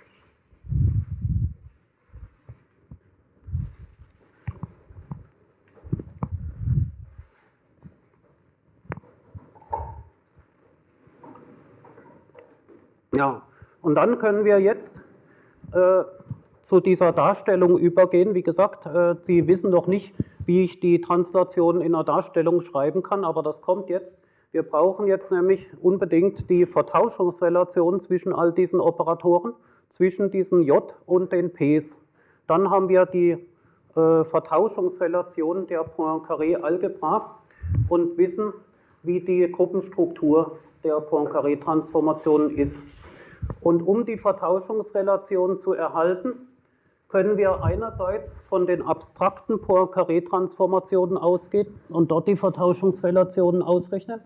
Ja, und dann können wir jetzt äh, zu dieser Darstellung übergehen. Wie gesagt, äh, Sie wissen noch nicht, wie ich die Translation in einer Darstellung schreiben kann, aber das kommt jetzt. Wir brauchen jetzt nämlich unbedingt die Vertauschungsrelation zwischen all diesen Operatoren, zwischen diesen J und den Ps. Dann haben wir die äh, Vertauschungsrelation der Poincaré-Algebra und wissen, wie die Gruppenstruktur der Poincaré-Transformation ist. Und um die Vertauschungsrelation zu erhalten, können wir einerseits von den abstrakten Poincaré-Transformationen ausgehen und dort die Vertauschungsrelationen ausrechnen.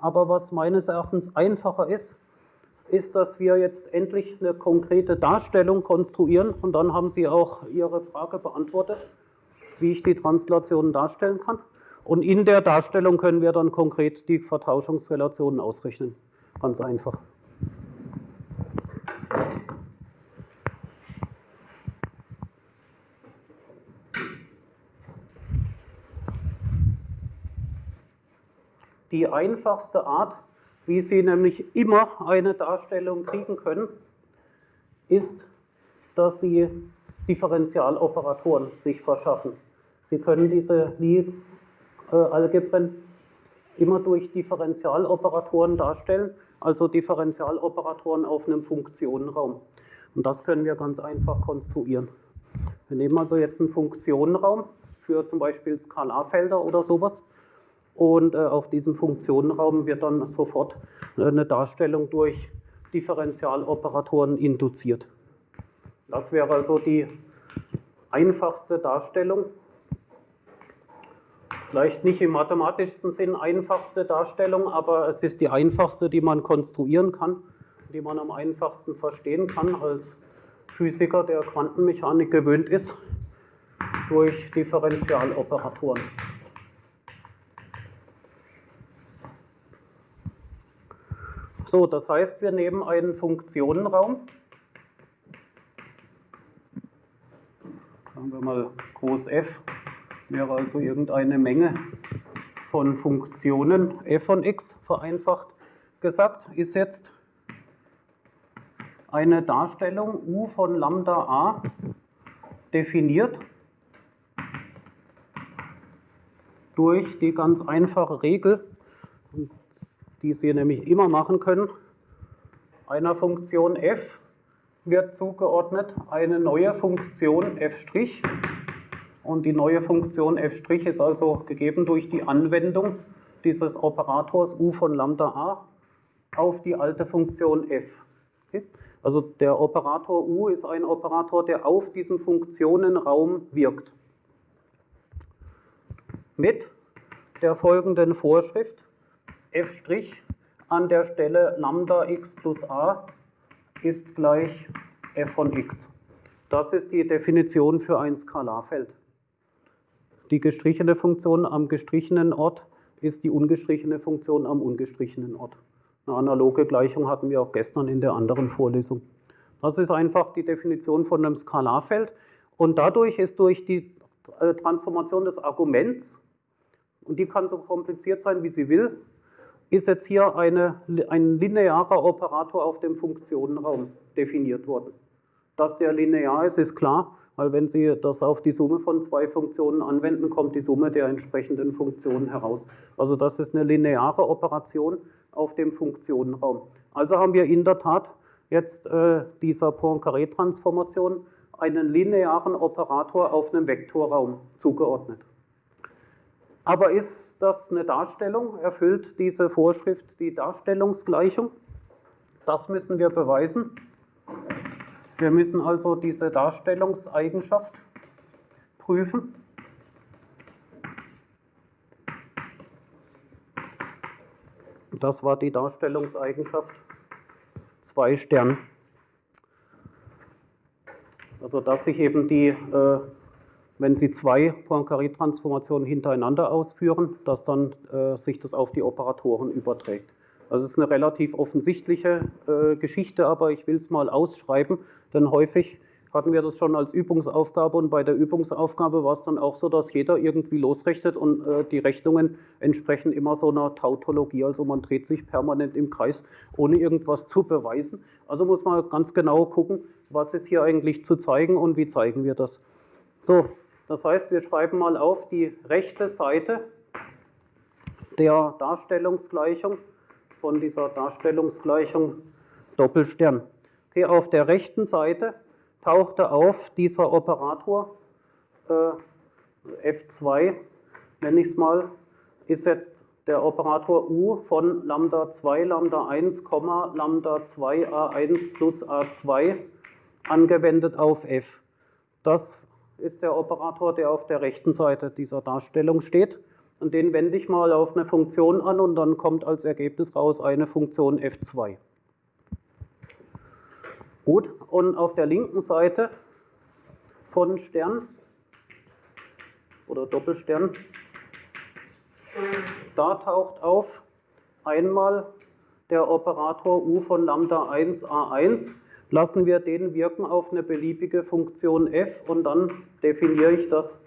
Aber was meines Erachtens einfacher ist, ist, dass wir jetzt endlich eine konkrete Darstellung konstruieren und dann haben Sie auch Ihre Frage beantwortet, wie ich die Translationen darstellen kann. Und in der Darstellung können wir dann konkret die Vertauschungsrelationen ausrechnen. Ganz einfach. Die einfachste Art, wie Sie nämlich immer eine Darstellung kriegen können, ist, dass Sie Differentialoperatoren sich verschaffen. Sie können diese Lie-Algebren immer durch Differentialoperatoren darstellen, also Differentialoperatoren auf einem Funktionenraum. Und das können wir ganz einfach konstruieren. Wir nehmen also jetzt einen Funktionenraum für zum Beispiel Skalarfelder oder sowas. Und äh, auf diesem Funktionenraum wird dann sofort äh, eine Darstellung durch Differentialoperatoren induziert. Das wäre also die einfachste Darstellung. Vielleicht nicht im mathematischsten Sinn einfachste Darstellung, aber es ist die einfachste, die man konstruieren kann, die man am einfachsten verstehen kann als Physiker, der Quantenmechanik gewöhnt ist, durch Differentialoperatoren. So, das heißt, wir nehmen einen Funktionenraum. Sagen wir mal groß f, wäre also irgendeine Menge von Funktionen f von x, vereinfacht gesagt, ist jetzt eine Darstellung u von Lambda a definiert durch die ganz einfache Regel, die Sie nämlich immer machen können. Einer Funktion f wird zugeordnet eine neue Funktion f' und die neue Funktion f' ist also gegeben durch die Anwendung dieses Operators u von Lambda a auf die alte Funktion f. Also der Operator U ist ein Operator, der auf diesem Funktionenraum wirkt. Mit der folgenden Vorschrift f' an der Stelle Lambda x plus a ist gleich f von x. Das ist die Definition für ein Skalarfeld. Die gestrichene Funktion am gestrichenen Ort ist die ungestrichene Funktion am ungestrichenen Ort. Eine analoge Gleichung hatten wir auch gestern in der anderen Vorlesung. Das ist einfach die Definition von einem Skalarfeld und dadurch ist durch die äh, Transformation des Arguments, und die kann so kompliziert sein, wie sie will, ist jetzt hier eine, ein linearer Operator auf dem Funktionenraum definiert worden. Dass der linear ist, ist klar, weil wenn Sie das auf die Summe von zwei Funktionen anwenden, kommt die Summe der entsprechenden Funktionen heraus. Also das ist eine lineare Operation auf dem Funktionenraum. Also haben wir in der Tat jetzt äh, dieser Poincaré-Transformation einen linearen Operator auf einem Vektorraum zugeordnet. Aber ist das eine Darstellung? Erfüllt diese Vorschrift die Darstellungsgleichung? Das müssen wir beweisen. Wir müssen also diese Darstellungseigenschaft prüfen. Das war die Darstellungseigenschaft 2 Stern. Also dass sich eben die, äh, wenn Sie zwei Poincaré-Transformationen hintereinander ausführen, dass dann äh, sich das auf die Operatoren überträgt. Also es ist eine relativ offensichtliche äh, Geschichte, aber ich will es mal ausschreiben, denn häufig hatten wir das schon als Übungsaufgabe und bei der Übungsaufgabe war es dann auch so, dass jeder irgendwie losrechnet und äh, die Rechnungen entsprechen immer so einer Tautologie, also man dreht sich permanent im Kreis, ohne irgendwas zu beweisen. Also muss man ganz genau gucken, was ist hier eigentlich zu zeigen und wie zeigen wir das. So, das heißt, wir schreiben mal auf die rechte Seite der Darstellungsgleichung von dieser Darstellungsgleichung Doppelstern. Okay, auf der rechten Seite tauchte auf dieser Operator äh, F2, nenne ich es mal, ist jetzt der Operator U von Lambda 2, Lambda 1, Lambda 2 A1 plus A2 angewendet auf F. Das ist der Operator, der auf der rechten Seite dieser Darstellung steht. Und den wende ich mal auf eine Funktion an und dann kommt als Ergebnis raus eine Funktion f2. Gut, und auf der linken Seite von Stern oder Doppelstern, da taucht auf einmal der Operator u von Lambda 1 a1. Lassen wir den wirken auf eine beliebige Funktion f und dann definiere ich das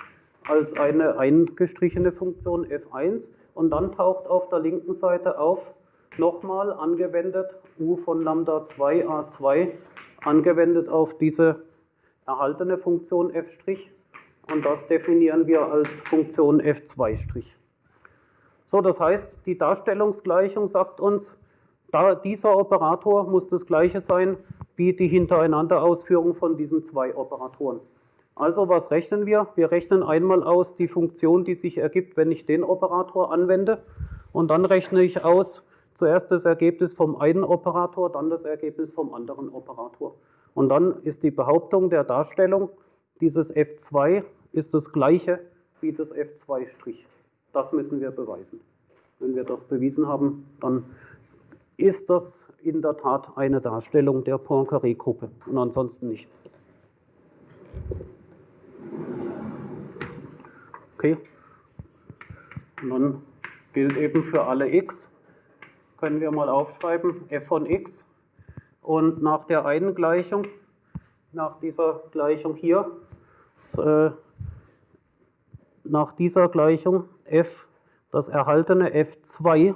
als eine eingestrichene Funktion f1 und dann taucht auf der linken Seite auf, nochmal angewendet u von Lambda 2 a2, angewendet auf diese erhaltene Funktion f', und das definieren wir als Funktion f2'. So, das heißt, die Darstellungsgleichung sagt uns, da dieser Operator muss das gleiche sein wie die Hintereinanderausführung von diesen zwei Operatoren. Also was rechnen wir? Wir rechnen einmal aus die Funktion, die sich ergibt, wenn ich den Operator anwende. Und dann rechne ich aus zuerst das Ergebnis vom einen Operator, dann das Ergebnis vom anderen Operator. Und dann ist die Behauptung der Darstellung, dieses f2 ist das gleiche wie das f2'. Das müssen wir beweisen. Wenn wir das bewiesen haben, dann ist das in der Tat eine Darstellung der Poincaré-Gruppe und ansonsten nicht. Okay. Und dann gilt eben für alle x, können wir mal aufschreiben, f von x. Und nach der einen Gleichung, nach dieser Gleichung hier, äh, nach dieser Gleichung f, das erhaltene f2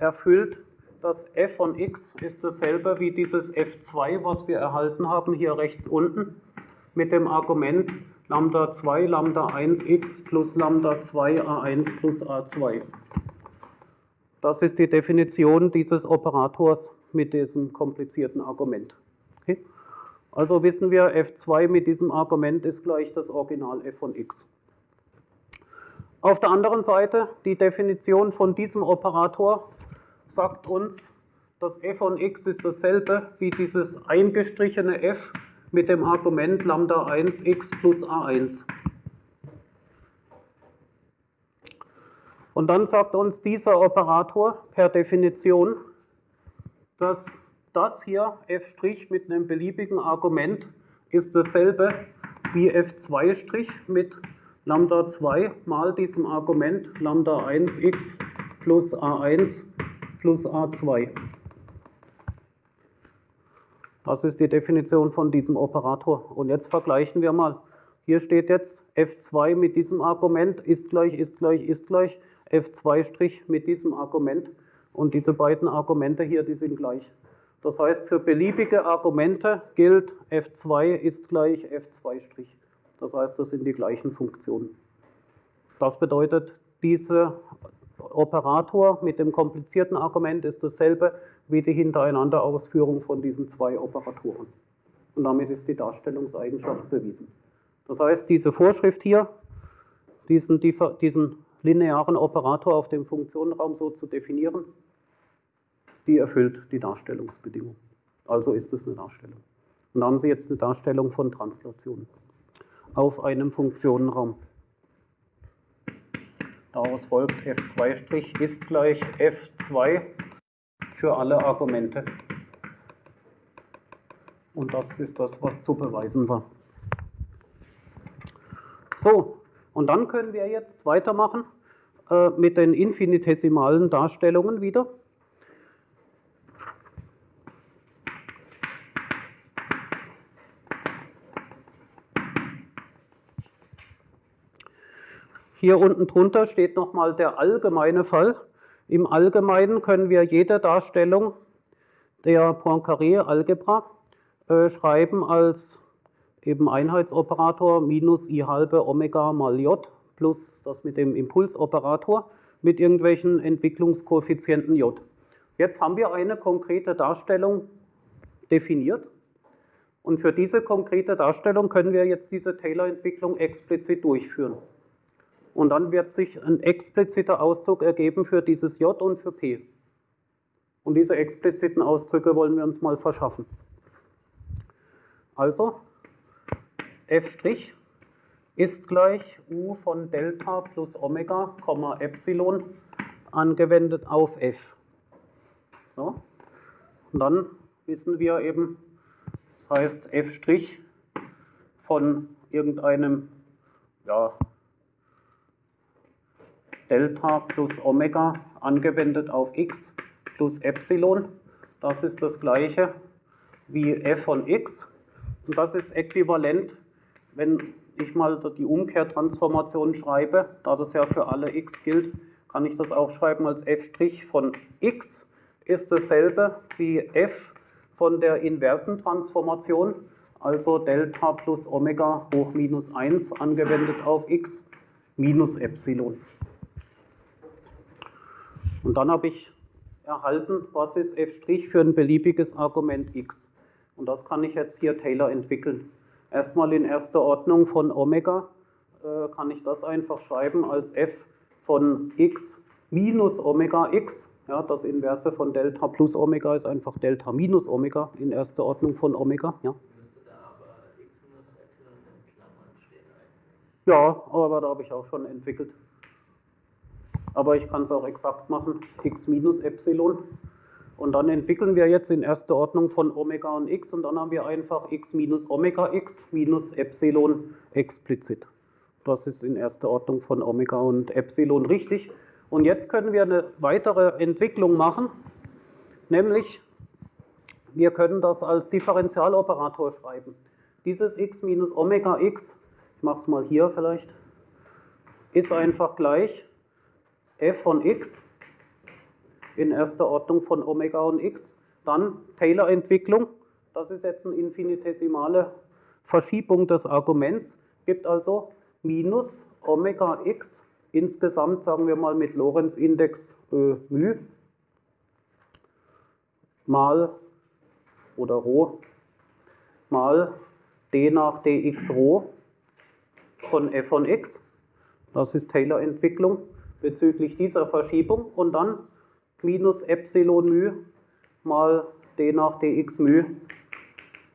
erfüllt das f von x ist dasselbe wie dieses f2, was wir erhalten haben, hier rechts unten, mit dem Argument Lambda 2, Lambda 1x plus Lambda 2 a1 plus a2. Das ist die Definition dieses Operators mit diesem komplizierten Argument. Okay? Also wissen wir, f2 mit diesem Argument ist gleich das Original f von x. Auf der anderen Seite, die Definition von diesem Operator sagt uns, das f von x ist dasselbe wie dieses eingestrichene f mit dem Argument Lambda 1x plus a1. Und dann sagt uns dieser Operator per Definition, dass das hier f' mit einem beliebigen Argument ist dasselbe wie f2' mit Lambda 2 mal diesem Argument Lambda 1x plus a1 plus a2. Das ist die Definition von diesem Operator. Und jetzt vergleichen wir mal. Hier steht jetzt f2 mit diesem Argument ist gleich, ist gleich, ist gleich, f2' mit diesem Argument. Und diese beiden Argumente hier, die sind gleich. Das heißt, für beliebige Argumente gilt f2 ist gleich f2'. Das heißt, das sind die gleichen Funktionen. Das bedeutet, diese Operator mit dem komplizierten Argument ist dasselbe wie die Hintereinanderausführung von diesen zwei Operatoren. Und damit ist die Darstellungseigenschaft bewiesen. Das heißt, diese Vorschrift hier, diesen, diesen linearen Operator auf dem Funktionenraum so zu definieren, die erfüllt die Darstellungsbedingung. Also ist es eine Darstellung. Und da haben Sie jetzt eine Darstellung von Translation auf einem Funktionenraum. Daraus folgt f2' ist gleich f2 für alle Argumente. Und das ist das, was zu beweisen war. So, und dann können wir jetzt weitermachen äh, mit den infinitesimalen Darstellungen wieder. Hier unten drunter steht nochmal der allgemeine Fall. Im Allgemeinen können wir jede Darstellung der Poincaré-Algebra äh, schreiben als eben Einheitsoperator minus i halbe Omega mal j plus das mit dem Impulsoperator mit irgendwelchen Entwicklungskoeffizienten j. Jetzt haben wir eine konkrete Darstellung definiert und für diese konkrete Darstellung können wir jetzt diese Taylor-Entwicklung explizit durchführen. Und dann wird sich ein expliziter Ausdruck ergeben für dieses J und für P. Und diese expliziten Ausdrücke wollen wir uns mal verschaffen. Also, f' ist gleich u von Delta plus Omega, Epsilon angewendet auf f. So. Und dann wissen wir eben, das heißt f' von irgendeinem ja, Delta plus Omega angewendet auf x plus Epsilon. Das ist das gleiche wie f von x. Und das ist äquivalent, wenn ich mal die Umkehrtransformation schreibe, da das ja für alle x gilt, kann ich das auch schreiben als f' von x ist dasselbe wie f von der inversen Transformation, also Delta plus Omega hoch minus 1 angewendet auf x minus Epsilon. Und dann habe ich erhalten, was ist f' für ein beliebiges Argument x. Und das kann ich jetzt hier Taylor entwickeln. Erstmal in erster Ordnung von Omega äh, kann ich das einfach schreiben als f von x minus Omega x. Ja, das Inverse von Delta plus Omega ist einfach Delta minus Omega in erster Ordnung von Omega. Ja. Müsste da aber x minus Epsilon in Klammern stehen eigentlich. Ja, aber da habe ich auch schon entwickelt. Aber ich kann es auch exakt machen, x minus Epsilon. Und dann entwickeln wir jetzt in erster Ordnung von Omega und x und dann haben wir einfach x minus Omega x minus Epsilon explizit. Das ist in erster Ordnung von Omega und Epsilon richtig. Und jetzt können wir eine weitere Entwicklung machen, nämlich wir können das als Differentialoperator schreiben. Dieses x minus Omega x, ich mache es mal hier vielleicht, ist einfach gleich f von x in erster Ordnung von Omega und x. Dann Taylor-Entwicklung, das ist jetzt eine infinitesimale Verschiebung des Arguments, gibt also minus Omega x insgesamt, sagen wir mal mit Lorentz-Index äh, μ mal oder Rho mal d nach dx Rho von f von x. Das ist Taylor-Entwicklung bezüglich dieser Verschiebung und dann minus Epsilon μ mal d nach dx μ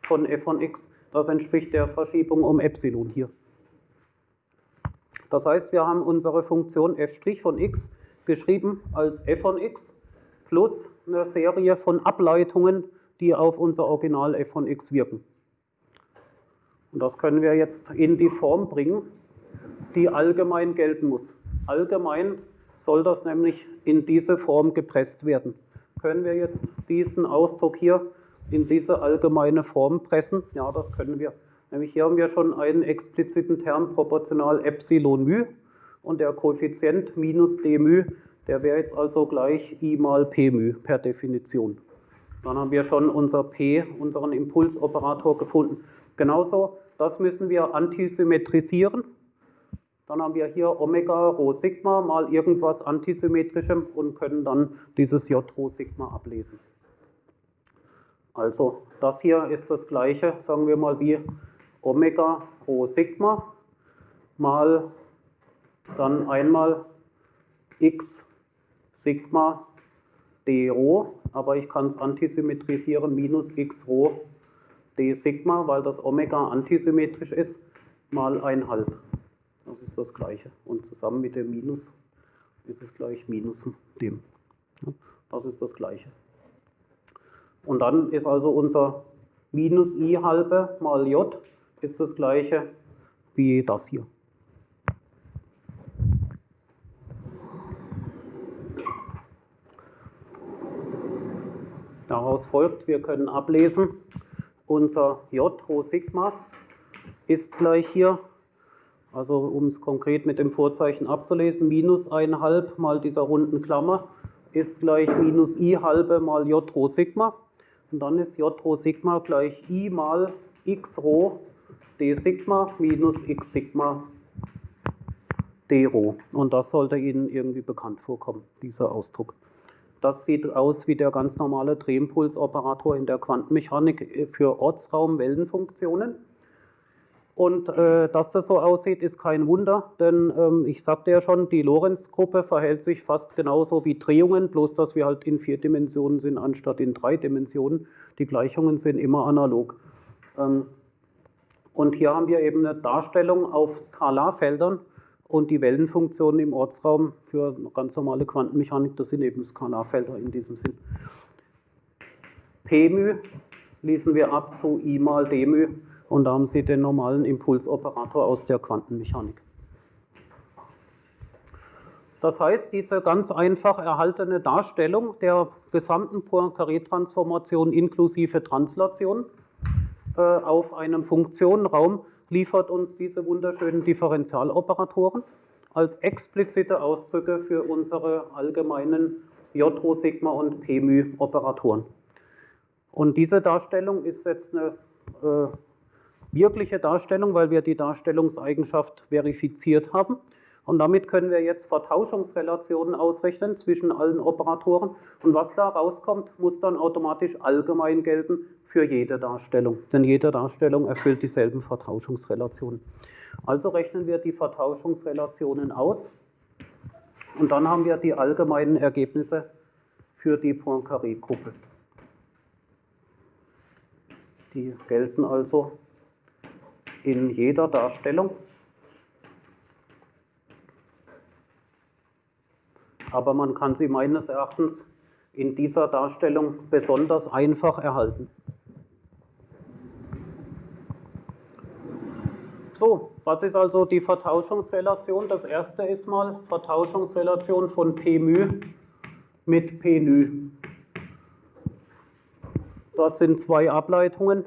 von f von x. Das entspricht der Verschiebung um Epsilon hier. Das heißt, wir haben unsere Funktion f' von x geschrieben als f von x plus eine Serie von Ableitungen, die auf unser Original f von x wirken. Und das können wir jetzt in die Form bringen, die allgemein gelten muss. Allgemein soll das nämlich in diese Form gepresst werden. Können wir jetzt diesen Ausdruck hier in diese allgemeine Form pressen? Ja, das können wir. Nämlich hier haben wir schon einen expliziten Term proportional Epsilon μ und der Koeffizient minus d μ, der wäre jetzt also gleich i mal p μ per Definition. Dann haben wir schon unser p, unseren Impulsoperator gefunden. Genauso, das müssen wir antisymmetrisieren. Dann haben wir hier Omega Rho Sigma mal irgendwas antisymmetrischem und können dann dieses J Rho Sigma ablesen. Also das hier ist das gleiche, sagen wir mal, wie Omega Rho Sigma mal dann einmal x Sigma d Rho, aber ich kann es antisymmetrisieren, minus x Rho d Sigma, weil das Omega antisymmetrisch ist, mal 1,5. Das ist das Gleiche. Und zusammen mit dem Minus ist es gleich Minus dem. Das ist das Gleiche. Und dann ist also unser Minus i halbe mal j ist das Gleiche wie das hier. Daraus folgt, wir können ablesen, unser j Rho Sigma ist gleich hier also um es konkret mit dem Vorzeichen abzulesen, minus 1,5 mal dieser runden Klammer ist gleich minus i halbe mal j rho Sigma. Und dann ist j rho Sigma gleich i mal x rho d Sigma minus x Sigma d rho. Und das sollte Ihnen irgendwie bekannt vorkommen, dieser Ausdruck. Das sieht aus wie der ganz normale Drehimpulsoperator in der Quantenmechanik für Ortsraum-Wellenfunktionen. Und äh, dass das so aussieht, ist kein Wunder, denn ähm, ich sagte ja schon, die Lorentz-Gruppe verhält sich fast genauso wie Drehungen, bloß dass wir halt in vier Dimensionen sind anstatt in drei Dimensionen. Die Gleichungen sind immer analog. Ähm, und hier haben wir eben eine Darstellung auf Skalarfeldern und die Wellenfunktionen im Ortsraum für ganz normale Quantenmechanik, das sind eben Skalarfelder in diesem Sinn. P-μ lesen wir ab zu I mal d-μ und da haben Sie den normalen Impulsoperator aus der Quantenmechanik. Das heißt, diese ganz einfach erhaltene Darstellung der gesamten Poincaré-Transformation inklusive Translation äh, auf einem Funktionenraum liefert uns diese wunderschönen Differentialoperatoren als explizite Ausdrücke für unsere allgemeinen J, Rho, Sigma und P-μ-Operatoren. Und diese Darstellung ist jetzt eine äh, wirkliche Darstellung, weil wir die Darstellungseigenschaft verifiziert haben. Und damit können wir jetzt Vertauschungsrelationen ausrechnen zwischen allen Operatoren. Und was da rauskommt, muss dann automatisch allgemein gelten für jede Darstellung. Denn jede Darstellung erfüllt dieselben Vertauschungsrelationen. Also rechnen wir die Vertauschungsrelationen aus. Und dann haben wir die allgemeinen Ergebnisse für die Poincaré-Gruppe. Die gelten also in jeder Darstellung. aber man kann sie meines Erachtens in dieser Darstellung besonders einfach erhalten. So, was ist also die Vertauschungsrelation? Das erste ist mal Vertauschungsrelation von P μ mit P ν. Das sind zwei Ableitungen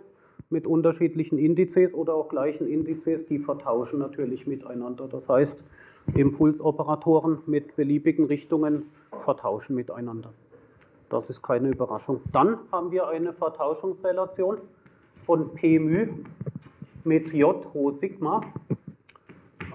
mit unterschiedlichen Indizes oder auch gleichen Indizes, die vertauschen natürlich miteinander. Das heißt, Impulsoperatoren mit beliebigen Richtungen vertauschen miteinander. Das ist keine Überraschung. Dann haben wir eine Vertauschungsrelation von P μ mit J Rho Sigma,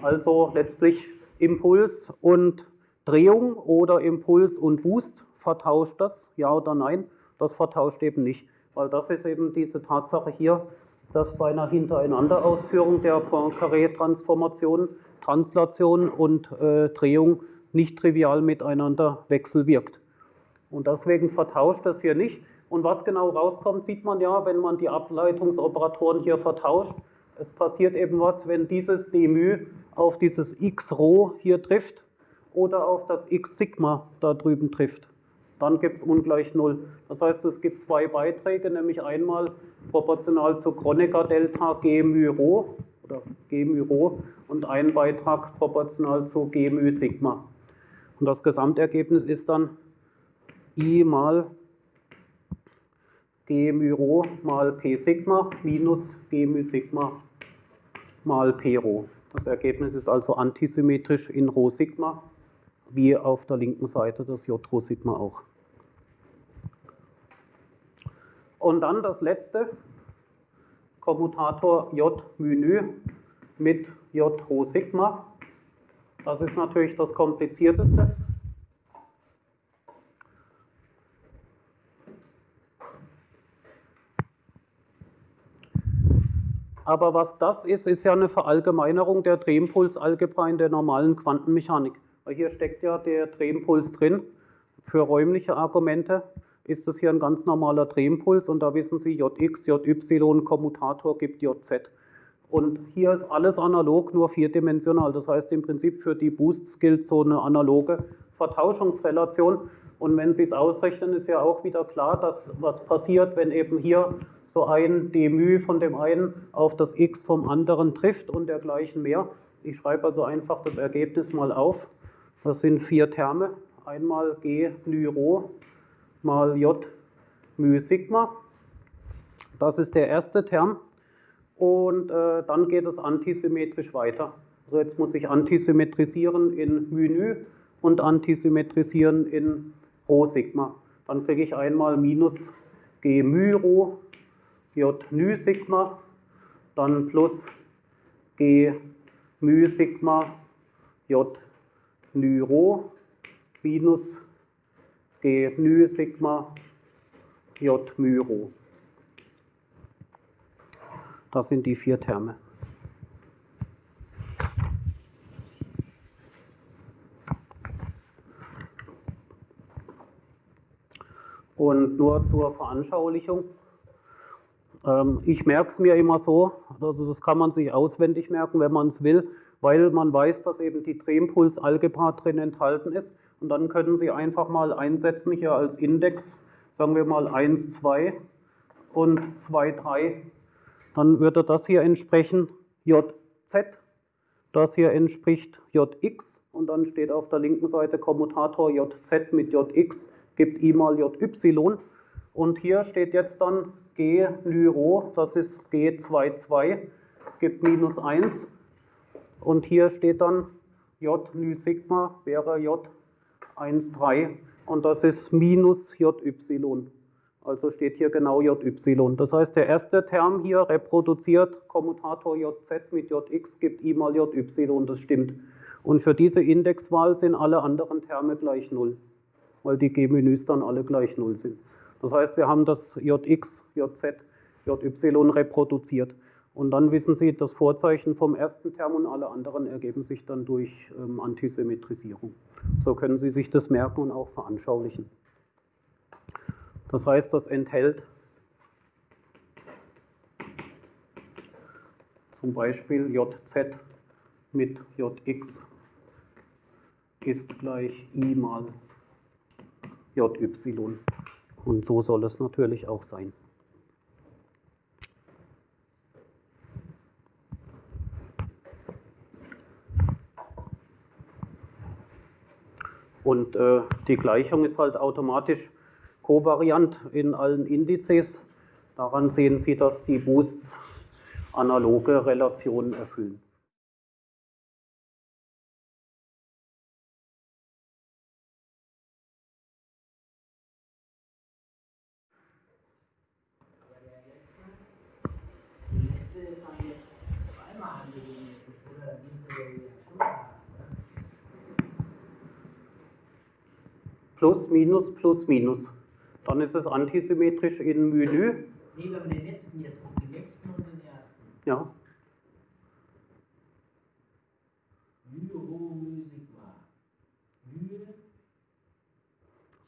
also letztlich Impuls und Drehung oder Impuls und Boost. Vertauscht das, ja oder nein? Das vertauscht eben nicht, weil das ist eben diese Tatsache hier, dass bei einer Hintereinanderausführung der Poincaré-Transformation Translation und äh, Drehung nicht trivial miteinander wechselwirkt. Und deswegen vertauscht das hier nicht. Und was genau rauskommt, sieht man ja, wenn man die Ableitungsoperatoren hier vertauscht. Es passiert eben was, wenn dieses d auf dieses x Rho hier trifft oder auf das x Sigma da drüben trifft Dann gibt es ungleich 0. Das heißt, es gibt zwei Beiträge, nämlich einmal proportional zu Kronecker Delta G μ Rho oder G μ Rho und einen Beitrag proportional zu G μ Sigma. Und das Gesamtergebnis ist dann I mal G μ Rho mal P Sigma minus G μ Sigma mal P Rho. Das Ergebnis ist also antisymmetrisch in Rho Sigma, wie auf der linken Seite das J Rho Sigma auch. Und dann das letzte, Kommutator J Menü mit J Rho Sigma. Das ist natürlich das komplizierteste. Aber was das ist, ist ja eine Verallgemeinerung der Drehimpulsalgebra in der normalen Quantenmechanik. Weil hier steckt ja der Drehimpuls drin für räumliche Argumente ist das hier ein ganz normaler Drehimpuls und da wissen Sie, Jx, Jy, Kommutator gibt Jz. Und hier ist alles analog, nur vierdimensional. Das heißt im Prinzip für die Boosts gilt so eine analoge Vertauschungsrelation. Und wenn Sie es ausrechnen, ist ja auch wieder klar, dass was passiert, wenn eben hier so ein d von dem einen auf das x vom anderen trifft und dergleichen mehr. Ich schreibe also einfach das Ergebnis mal auf. Das sind vier Terme. Einmal g νrho mal J μ Sigma. Das ist der erste Term. Und äh, dann geht es antisymmetrisch weiter. Also jetzt muss ich antisymmetrisieren in μ und antisymmetrisieren in Rho Sigma. Dann kriege ich einmal minus G μ Rho J μ Sigma, dann plus G μ Sigma J μ Rho minus G μ Sigma J μ Rho. Das sind die vier Terme. Und nur zur Veranschaulichung. Ähm, ich merke es mir immer so, also das kann man sich auswendig merken, wenn man es will, weil man weiß, dass eben die Drehimpulsalgebra drin enthalten ist. Und dann können Sie einfach mal einsetzen hier als Index, sagen wir mal 1, 2 und 2, 3. Dann würde das hier entsprechen JZ, das hier entspricht JX und dann steht auf der linken Seite Kommutator JZ mit JX gibt I mal JY. Und hier steht jetzt dann G Lyro, das ist G22, gibt minus 1. Und hier steht dann J Ny Sigma wäre J 1,3 und das ist minus JY. Also steht hier genau JY. Das heißt, der erste Term hier reproduziert Kommutator JZ mit JX gibt I mal JY, das stimmt. Und für diese Indexwahl sind alle anderen Terme gleich 0, weil die G-Menüs dann alle gleich 0 sind. Das heißt, wir haben das JX, JZ, JY reproduziert. Und dann wissen Sie, das Vorzeichen vom ersten Term und alle anderen ergeben sich dann durch ähm, Antisymmetrisierung. So können Sie sich das merken und auch veranschaulichen. Das heißt, das enthält zum Beispiel JZ mit JX ist gleich I mal JY. Und so soll es natürlich auch sein. Und äh, die Gleichung ist halt automatisch kovariant in allen Indizes. Daran sehen Sie, dass die Boosts analoge Relationen erfüllen. Aber der letzte, die letzte ist dann jetzt zweimal angesymmetrisch, oder? Dann müsste der wieder Schluss haben, oder? Plus, minus, plus, minus. Dann ist es antisymmetrisch in Menü. Nee, wenn man den letzten jetzt guckt, den letzten und den ersten. Ja,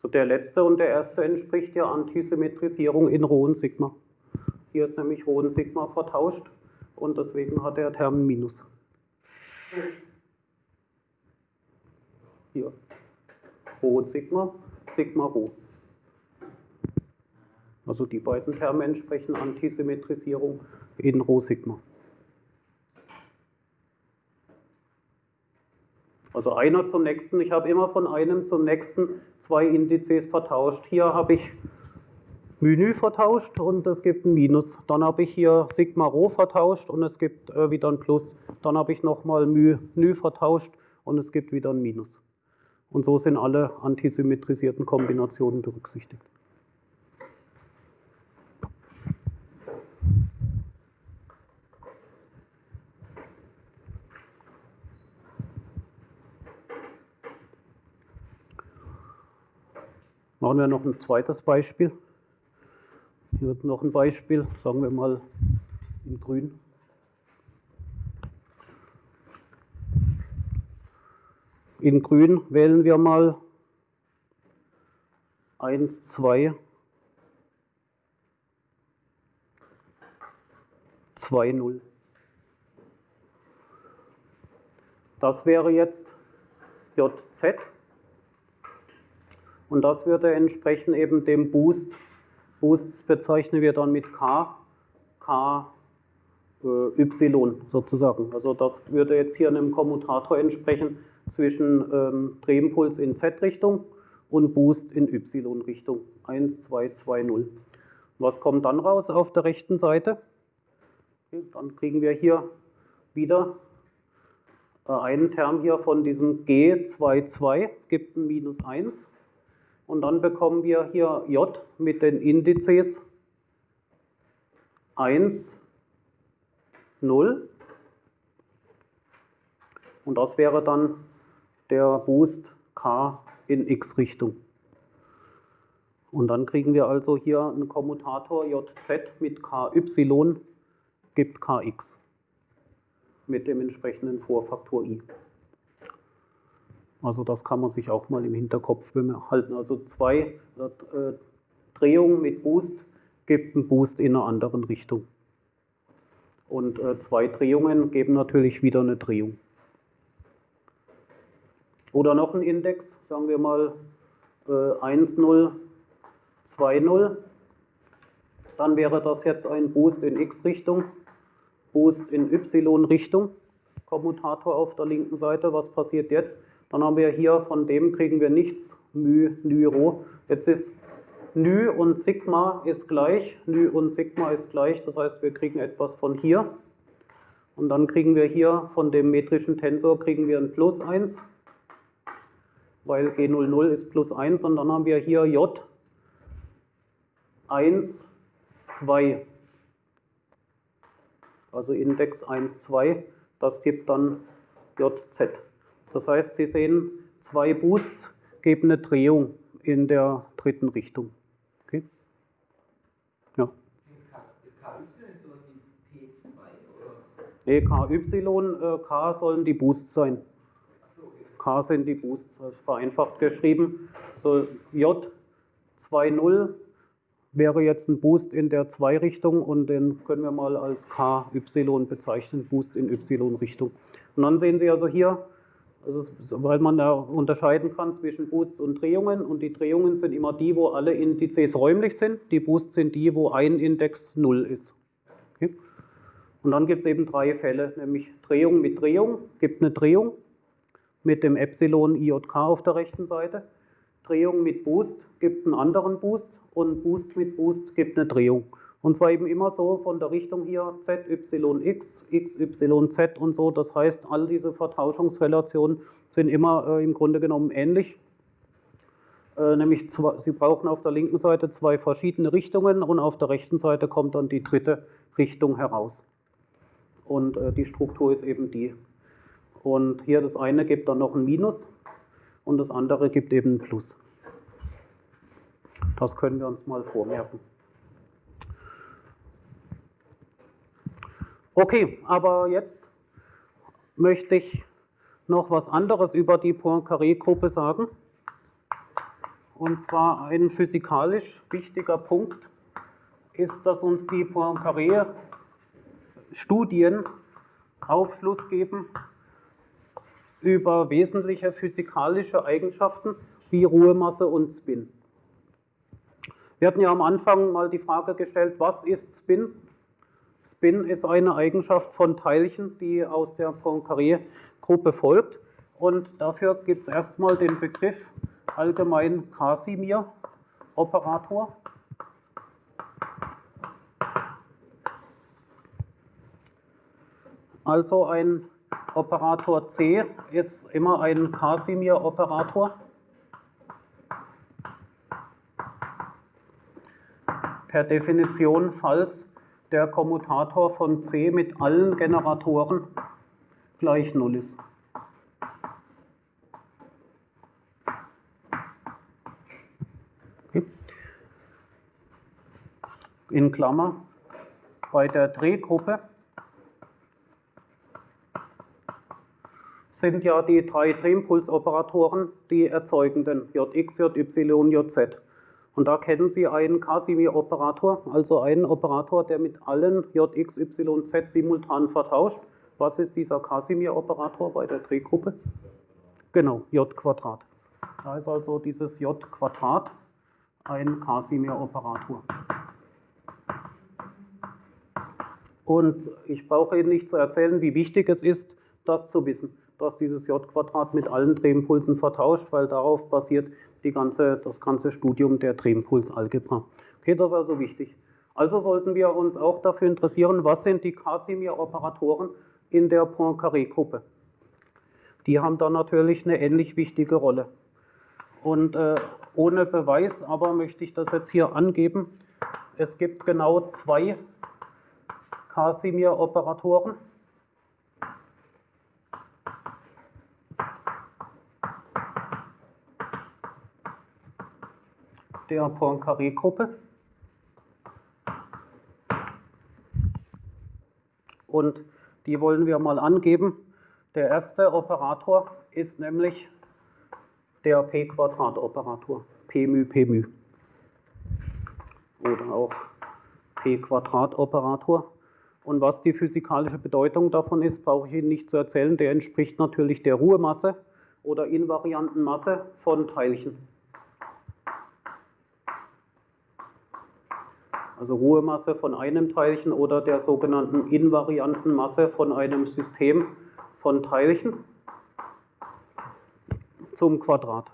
so der letzte und der erste entspricht der Antisymmetrisierung in Rho und Sigma. Hier ist nämlich Rho und Sigma vertauscht und deswegen hat der Term Minus. Hier. Rho Sigma, Sigma Rho. Also die beiden Terme entsprechen Antisymmetrisierung in Rho Sigma. Also einer zum nächsten. Ich habe immer von einem zum nächsten zwei Indizes vertauscht. Hier habe ich Menü vertauscht und es gibt ein Minus. Dann habe ich hier Sigma Rho vertauscht und es gibt äh, wieder ein Plus. Dann habe ich nochmal Menü vertauscht und es gibt wieder ein Minus. Und so sind alle antisymmetrisierten Kombinationen berücksichtigt. Machen wir noch ein zweites Beispiel. Hier wird noch ein Beispiel, sagen wir mal in grün. In grün wählen wir mal 1, 2, 2, 0. Das wäre jetzt JZ. Und das würde entsprechen eben dem Boost. Boosts bezeichnen wir dann mit K, K, äh, Y sozusagen. Also das würde jetzt hier einem Kommutator entsprechen zwischen ähm, Drehimpuls in Z-Richtung und Boost in Y-Richtung. 1, 2, 2, 0. Was kommt dann raus auf der rechten Seite? Dann kriegen wir hier wieder äh, einen Term hier von diesem G22, gibt ein Minus 1. Und dann bekommen wir hier J mit den Indizes 1, 0. Und das wäre dann der Boost K in x-Richtung. Und dann kriegen wir also hier einen Kommutator JZ mit KY gibt Kx mit dem entsprechenden Vorfaktor i. Also das kann man sich auch mal im Hinterkopf behalten. Also zwei äh, Drehungen mit Boost gibt einen Boost in einer anderen Richtung. Und äh, zwei Drehungen geben natürlich wieder eine Drehung. Oder noch ein Index, sagen wir mal äh, 1, 0, 2, 0. Dann wäre das jetzt ein Boost in x-Richtung, Boost in y-Richtung. Kommutator auf der linken Seite. Was passiert jetzt? Dann haben wir hier, von dem kriegen wir nichts, μ, ν, Rho. Jetzt ist ν und Sigma ist gleich, ν und Sigma ist gleich, das heißt, wir kriegen etwas von hier. Und dann kriegen wir hier von dem metrischen Tensor kriegen wir ein Plus 1, weil G00 ist plus 1 und dann haben wir hier J 1, 2. Also Index 1, 2, das gibt dann JZ. Das heißt, Sie sehen, zwei Boosts geben eine Drehung in der dritten Richtung. Okay? Ja. Ist KY sowas wie P2 oder? Nee, KY, äh, K sollen die Boosts sein. K sind die Boosts, vereinfacht geschrieben. So J 2.0 wäre jetzt ein Boost in der 2-Richtung und den können wir mal als KY bezeichnen, Boost in Y-Richtung. Und dann sehen Sie also hier, also weil man da unterscheiden kann zwischen Boosts und Drehungen und die Drehungen sind immer die, wo alle Indizes räumlich sind, die Boosts sind die, wo ein Index 0 ist. Okay? Und dann gibt es eben drei Fälle, nämlich Drehung mit Drehung, gibt eine Drehung, mit dem Epsilon IJK auf der rechten Seite. Drehung mit Boost gibt einen anderen Boost und Boost mit Boost gibt eine Drehung. Und zwar eben immer so von der Richtung hier ZYX, XYZ und so. Das heißt, all diese Vertauschungsrelationen sind immer äh, im Grunde genommen ähnlich. Äh, nämlich, zwei, Sie brauchen auf der linken Seite zwei verschiedene Richtungen und auf der rechten Seite kommt dann die dritte Richtung heraus. Und äh, die Struktur ist eben die. Und hier das eine gibt dann noch ein Minus und das andere gibt eben ein Plus. Das können wir uns mal vormerken. Okay, aber jetzt möchte ich noch was anderes über die Poincaré-Gruppe sagen. Und zwar ein physikalisch wichtiger Punkt ist, dass uns die Poincaré-Studien Aufschluss geben über wesentliche physikalische Eigenschaften wie Ruhemasse und Spin. Wir hatten ja am Anfang mal die Frage gestellt, was ist Spin? Spin ist eine Eigenschaft von Teilchen, die aus der Poincaré-Gruppe folgt. Und dafür gibt es erstmal den Begriff allgemein Casimir-Operator. Also ein Operator C ist immer ein Casimir-Operator. Per Definition, falls der Kommutator von C mit allen Generatoren gleich 0 ist. In Klammer, bei der Drehgruppe sind ja die drei Drehimpulsoperatoren die erzeugenden Jx, Jy, Jz. Und da kennen Sie einen Casimir-Operator, also einen Operator, der mit allen Jx, Yz simultan vertauscht. Was ist dieser Casimir-Operator bei der Drehgruppe? Genau, J Quadrat. Da ist also dieses J Quadrat ein Casimir-Operator. Und ich brauche Ihnen nicht zu erzählen, wie wichtig es ist, das zu wissen, dass dieses J-Quadrat mit allen Drehimpulsen vertauscht, weil darauf basiert die ganze, das ganze Studium der Drehimpulsalgebra. Okay, das ist also wichtig. Also sollten wir uns auch dafür interessieren, was sind die Casimir-Operatoren in der Poincaré-Gruppe. Die haben da natürlich eine ähnlich wichtige Rolle. Und äh, ohne Beweis, aber möchte ich das jetzt hier angeben. Es gibt genau zwei Casimir-Operatoren. Der Poincaré-Gruppe. Und die wollen wir mal angeben. Der erste Operator ist nämlich der P-Quadrat-Operator, P-μ, P-μ. Oder auch P-Quadrat-Operator. Und was die physikalische Bedeutung davon ist, brauche ich Ihnen nicht zu erzählen. Der entspricht natürlich der Ruhemasse oder invarianten Masse von Teilchen. Also Ruhemasse von einem Teilchen oder der sogenannten invarianten Masse von einem System von Teilchen zum Quadrat.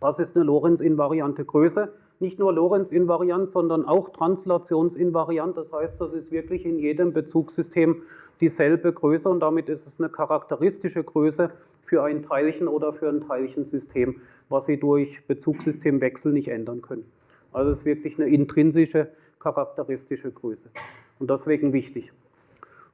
Das ist eine Lorentz-invariante Größe. Nicht nur Lorentz-invariant, sondern auch translationsinvariant. Das heißt, das ist wirklich in jedem Bezugssystem dieselbe Größe und damit ist es eine charakteristische Größe für ein Teilchen oder für ein Teilchensystem, was Sie durch Bezugssystemwechsel nicht ändern können. Also es ist wirklich eine intrinsische, charakteristische Größe und deswegen wichtig.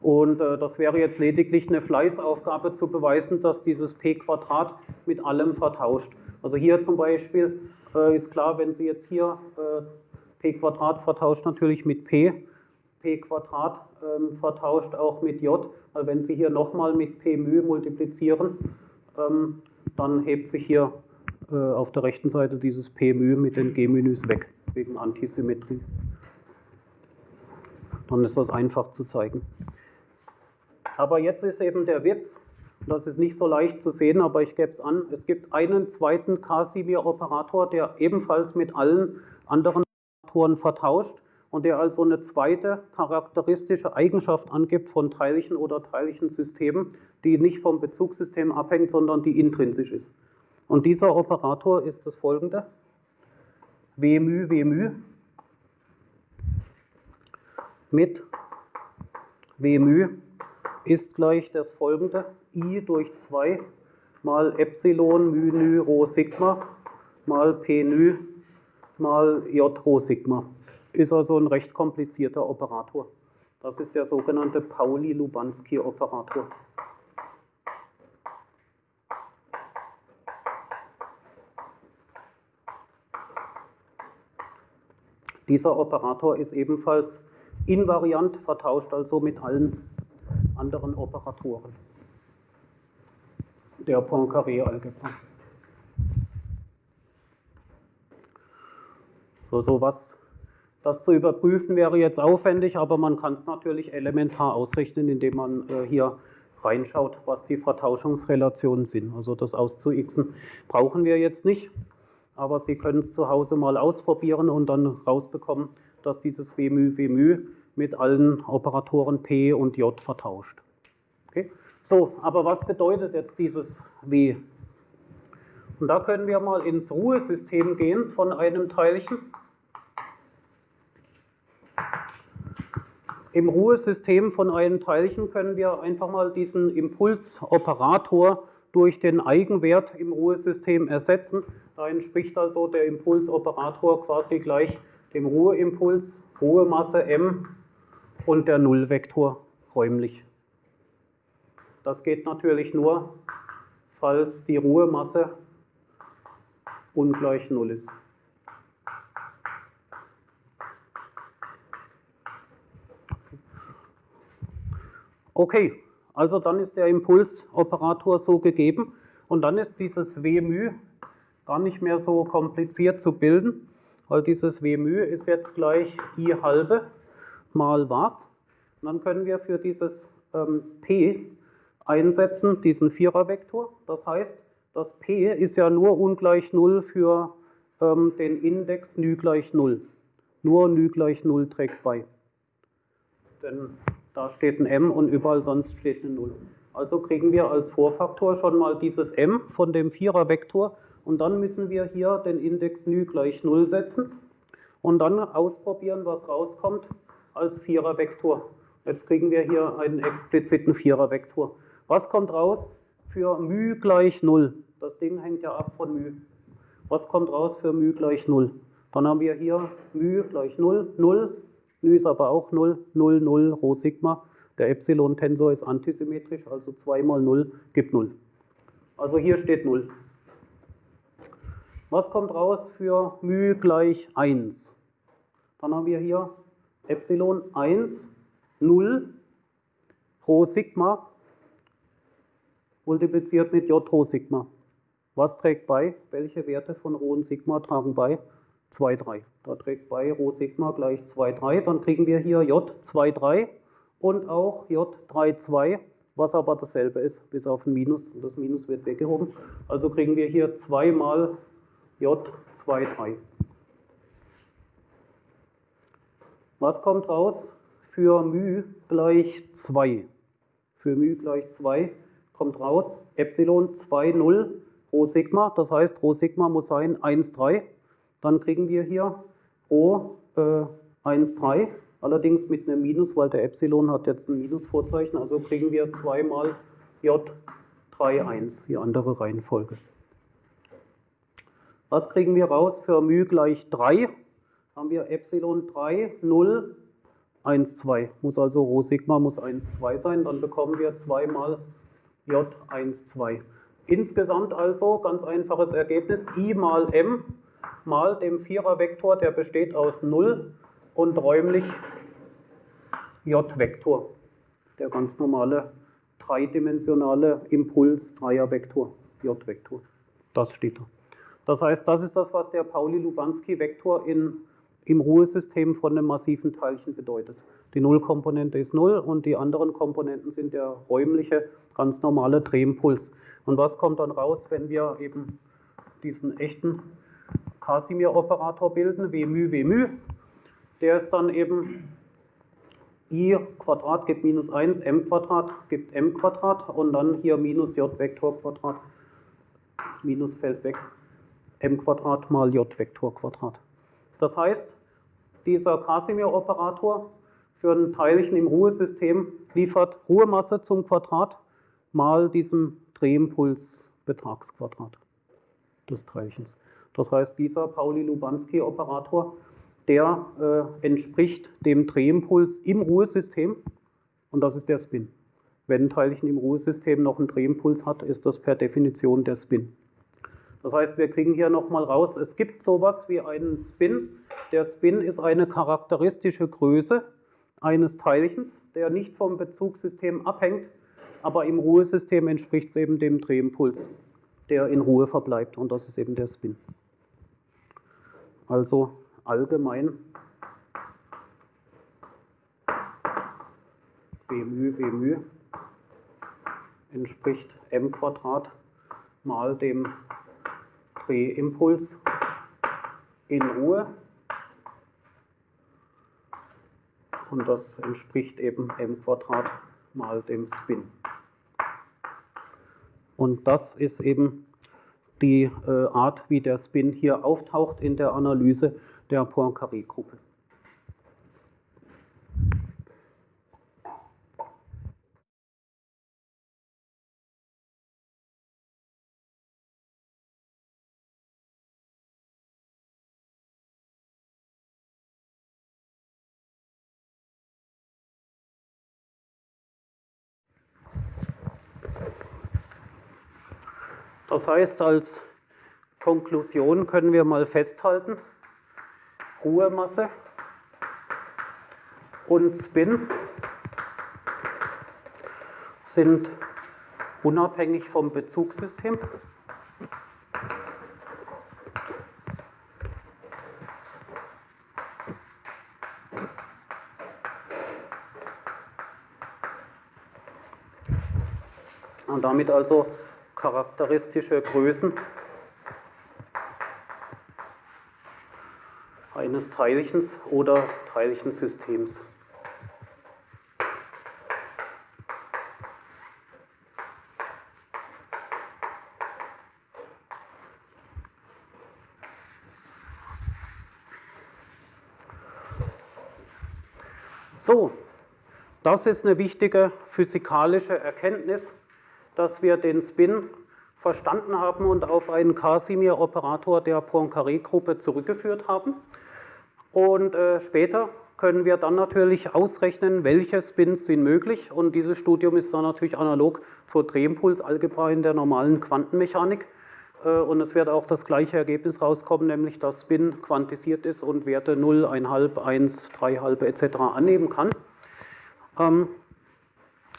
Und äh, das wäre jetzt lediglich eine Fleißaufgabe zu beweisen, dass dieses p Quadrat mit allem vertauscht. Also hier zum Beispiel äh, ist klar, wenn Sie jetzt hier äh, p Quadrat vertauscht natürlich mit p, p Quadrat ähm, vertauscht auch mit j, weil wenn Sie hier nochmal mit p μ multiplizieren, ähm, dann hebt sich hier auf der rechten Seite dieses p μ mit den g-Menüs weg, wegen Antisymmetrie. Dann ist das einfach zu zeigen. Aber jetzt ist eben der Witz, das ist nicht so leicht zu sehen, aber ich gebe es an, es gibt einen zweiten Casimir-Operator, der ebenfalls mit allen anderen Operatoren vertauscht und der also eine zweite charakteristische Eigenschaft angibt von Teilchen oder Teilchensystemen, die nicht vom Bezugssystem abhängt, sondern die intrinsisch ist. Und dieser Operator ist das folgende. Wmü, Wmü mit Wmü ist gleich das folgende. I durch 2 mal Epsilon μ nu rho sigma mal p nu mal j rho sigma. Ist also ein recht komplizierter Operator. Das ist der sogenannte Pauli-Lubanski-Operator. Dieser Operator ist ebenfalls invariant, vertauscht also mit allen anderen Operatoren der Poincaré-Algebra. So, so was, das zu überprüfen wäre jetzt aufwendig, aber man kann es natürlich elementar ausrechnen, indem man äh, hier reinschaut, was die Vertauschungsrelationen sind. Also das auszuxen brauchen wir jetzt nicht, aber Sie können es zu Hause mal ausprobieren und dann rausbekommen, dass dieses W μ, W μ mit allen Operatoren P und J vertauscht. Okay? So, aber was bedeutet jetzt dieses W? Und da können wir mal ins Ruhesystem gehen von einem Teilchen. Im Ruhesystem von einem Teilchen können wir einfach mal diesen Impulsoperator durch den Eigenwert im Ruhesystem ersetzen. Da entspricht also der Impulsoperator quasi gleich dem Ruheimpuls, Ruhemasse m und der Nullvektor räumlich. Das geht natürlich nur, falls die Ruhemasse ungleich Null ist. Okay, also dann ist der Impulsoperator so gegeben und dann ist dieses W μ gar nicht mehr so kompliziert zu bilden, weil dieses W μ ist jetzt gleich I halbe mal was. Und dann können wir für dieses ähm, P einsetzen, diesen Vierervektor. Das heißt, das P ist ja nur ungleich 0 für ähm, den Index νü gleich 0. Nur νü gleich 0 trägt bei. Denn da steht ein m und überall sonst steht eine 0. Also kriegen wir als Vorfaktor schon mal dieses m von dem Vierervektor und dann müssen wir hier den Index νü gleich 0 setzen und dann ausprobieren, was rauskommt als Vierervektor. Jetzt kriegen wir hier einen expliziten Vierervektor. Was kommt raus für μ gleich 0? Das Ding hängt ja ab von μ. Was kommt raus für μ gleich 0? Dann haben wir hier μ gleich 0, 0, μ ist aber auch 0, 0, 0, Rho Sigma. Der Epsilon-Tensor ist antisymmetrisch, also 2 mal 0 gibt 0. Also hier steht 0. Was kommt raus für μ gleich 1? Dann haben wir hier Epsilon 1, 0, Rho Sigma multipliziert mit J Rho Sigma. Was trägt bei? Welche Werte von Rho und Sigma tragen bei? 2, 3. Da trägt bei Rho Sigma gleich 2, 3. Dann kriegen wir hier J 2, 3 und auch J 3, 2, was aber dasselbe ist, bis auf ein Minus. Und das Minus wird weggehoben. Also kriegen wir hier 2 mal J 2, 3. Was kommt raus? Für μ gleich 2. Für μ gleich 2 kommt raus Epsilon 2, 0 Rho Sigma. Das heißt, Rho Sigma muss sein 1, 3. Dann kriegen wir hier Rho äh, 1, 3. Allerdings mit einem Minus, weil der Epsilon hat jetzt ein Minusvorzeichen. Also kriegen wir 2 mal J 3, 1, die andere Reihenfolge. Was kriegen wir raus für μ gleich 3? haben wir Epsilon 3, 0, 1, 2. Muss also Rho Sigma muss 1, 2 sein, dann bekommen wir 2 mal J 1, 2. Insgesamt also ganz einfaches Ergebnis, I mal M mal dem Vierervektor, der besteht aus 0 und räumlich J-Vektor, der ganz normale dreidimensionale Impuls-Dreiervektor, J-Vektor. Das steht da. Das heißt, das ist das, was der Pauli-Lubanski-Vektor im Ruhesystem von einem massiven Teilchen bedeutet. Die Nullkomponente ist Null und die anderen Komponenten sind der räumliche, ganz normale Drehimpuls. Und was kommt dann raus, wenn wir eben diesen echten Casimir-Operator bilden, W μ, W μ? Der ist dann eben i Quadrat gibt minus 1, m Quadrat gibt m Quadrat und dann hier minus j Vektor Quadrat, minus fällt weg, m Quadrat mal j Vektor Quadrat. Das heißt, dieser Casimir-Operator für ein Teilchen im Ruhesystem liefert Ruhemasse zum Quadrat mal diesem Drehimpuls-Betragsquadrat des Teilchens. Das heißt, dieser Pauli-Lubanski-Operator, der äh, entspricht dem Drehimpuls im Ruhesystem und das ist der Spin. Wenn ein Teilchen im Ruhesystem noch einen Drehimpuls hat, ist das per Definition der Spin. Das heißt, wir kriegen hier nochmal raus, es gibt sowas wie einen Spin. Der Spin ist eine charakteristische Größe eines Teilchens, der nicht vom Bezugssystem abhängt, aber im Ruhesystem entspricht es eben dem Drehimpuls, der in Ruhe verbleibt und das ist eben der Spin. Also allgemein B μ, B μ entspricht m Quadrat mal dem Drehimpuls in Ruhe und das entspricht eben m Quadrat mal dem Spin. Und das ist eben die äh, Art, wie der Spin hier auftaucht in der Analyse der Poincaré-Gruppe. Das heißt, als Konklusion können wir mal festhalten, Ruhemasse und Spin sind unabhängig vom Bezugssystem. Und damit also charakteristische Größen eines Teilchens oder Teilchensystems. So, das ist eine wichtige physikalische Erkenntnis dass wir den Spin verstanden haben und auf einen Casimir-Operator der Poincaré-Gruppe zurückgeführt haben. Und äh, später können wir dann natürlich ausrechnen, welche Spins sind möglich. Und dieses Studium ist dann natürlich analog zur Drehimpulsalgebra in der normalen Quantenmechanik. Äh, und es wird auch das gleiche Ergebnis rauskommen, nämlich dass Spin quantisiert ist und Werte 0, 1,5, 1, 3,5 etc. annehmen kann.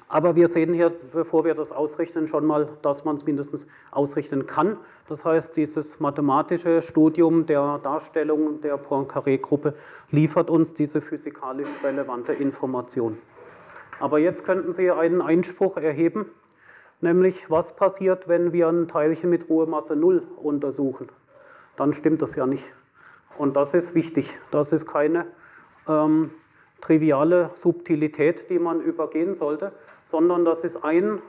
Aber wir sehen hier, bevor wir das ausrechnen, schon mal, dass man es mindestens ausrechnen kann. Das heißt, dieses mathematische Studium der Darstellung der Poincaré-Gruppe liefert uns diese physikalisch relevante Information. Aber jetzt könnten Sie einen Einspruch erheben, nämlich was passiert, wenn wir ein Teilchen mit Ruhemasse 0 untersuchen. Dann stimmt das ja nicht. Und das ist wichtig. Das ist keine ähm, triviale Subtilität, die man übergehen sollte, sondern das ist ein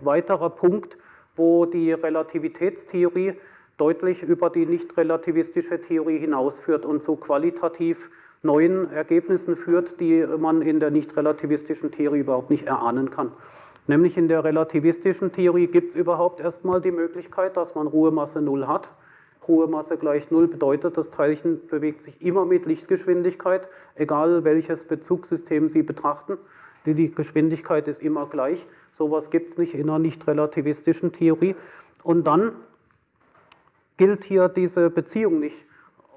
weiterer Punkt, wo die Relativitätstheorie deutlich über die nicht-relativistische Theorie hinausführt und zu qualitativ neuen Ergebnissen führt, die man in der nicht-relativistischen Theorie überhaupt nicht erahnen kann. Nämlich in der relativistischen Theorie gibt es überhaupt erstmal die Möglichkeit, dass man Ruhemasse 0 hat Ruhemasse gleich Null bedeutet, das Teilchen bewegt sich immer mit Lichtgeschwindigkeit, egal welches Bezugssystem Sie betrachten. Die Geschwindigkeit ist immer gleich. Sowas gibt es nicht in einer nicht relativistischen Theorie. Und dann gilt hier diese Beziehung nicht.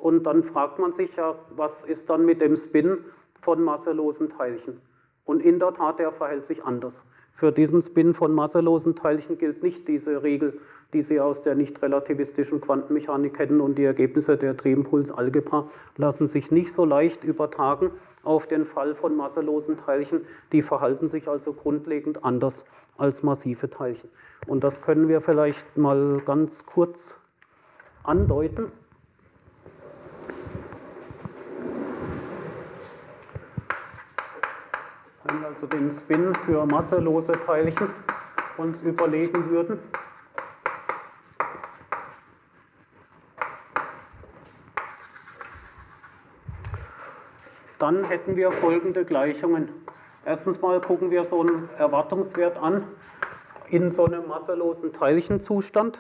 Und dann fragt man sich ja, was ist dann mit dem Spin von masselosen Teilchen? Und in der Tat, der verhält sich anders. Für diesen Spin von masselosen Teilchen gilt nicht diese Regel, die Sie aus der nicht relativistischen Quantenmechanik kennen und die Ergebnisse der Drehimpulsalgebra lassen sich nicht so leicht übertragen auf den Fall von masselosen Teilchen. Die verhalten sich also grundlegend anders als massive Teilchen. Und das können wir vielleicht mal ganz kurz andeuten. Wenn wir also den Spin für masselose Teilchen uns überlegen würden. Dann hätten wir folgende Gleichungen. Erstens mal gucken wir so einen Erwartungswert an in so einem masselosen Teilchenzustand.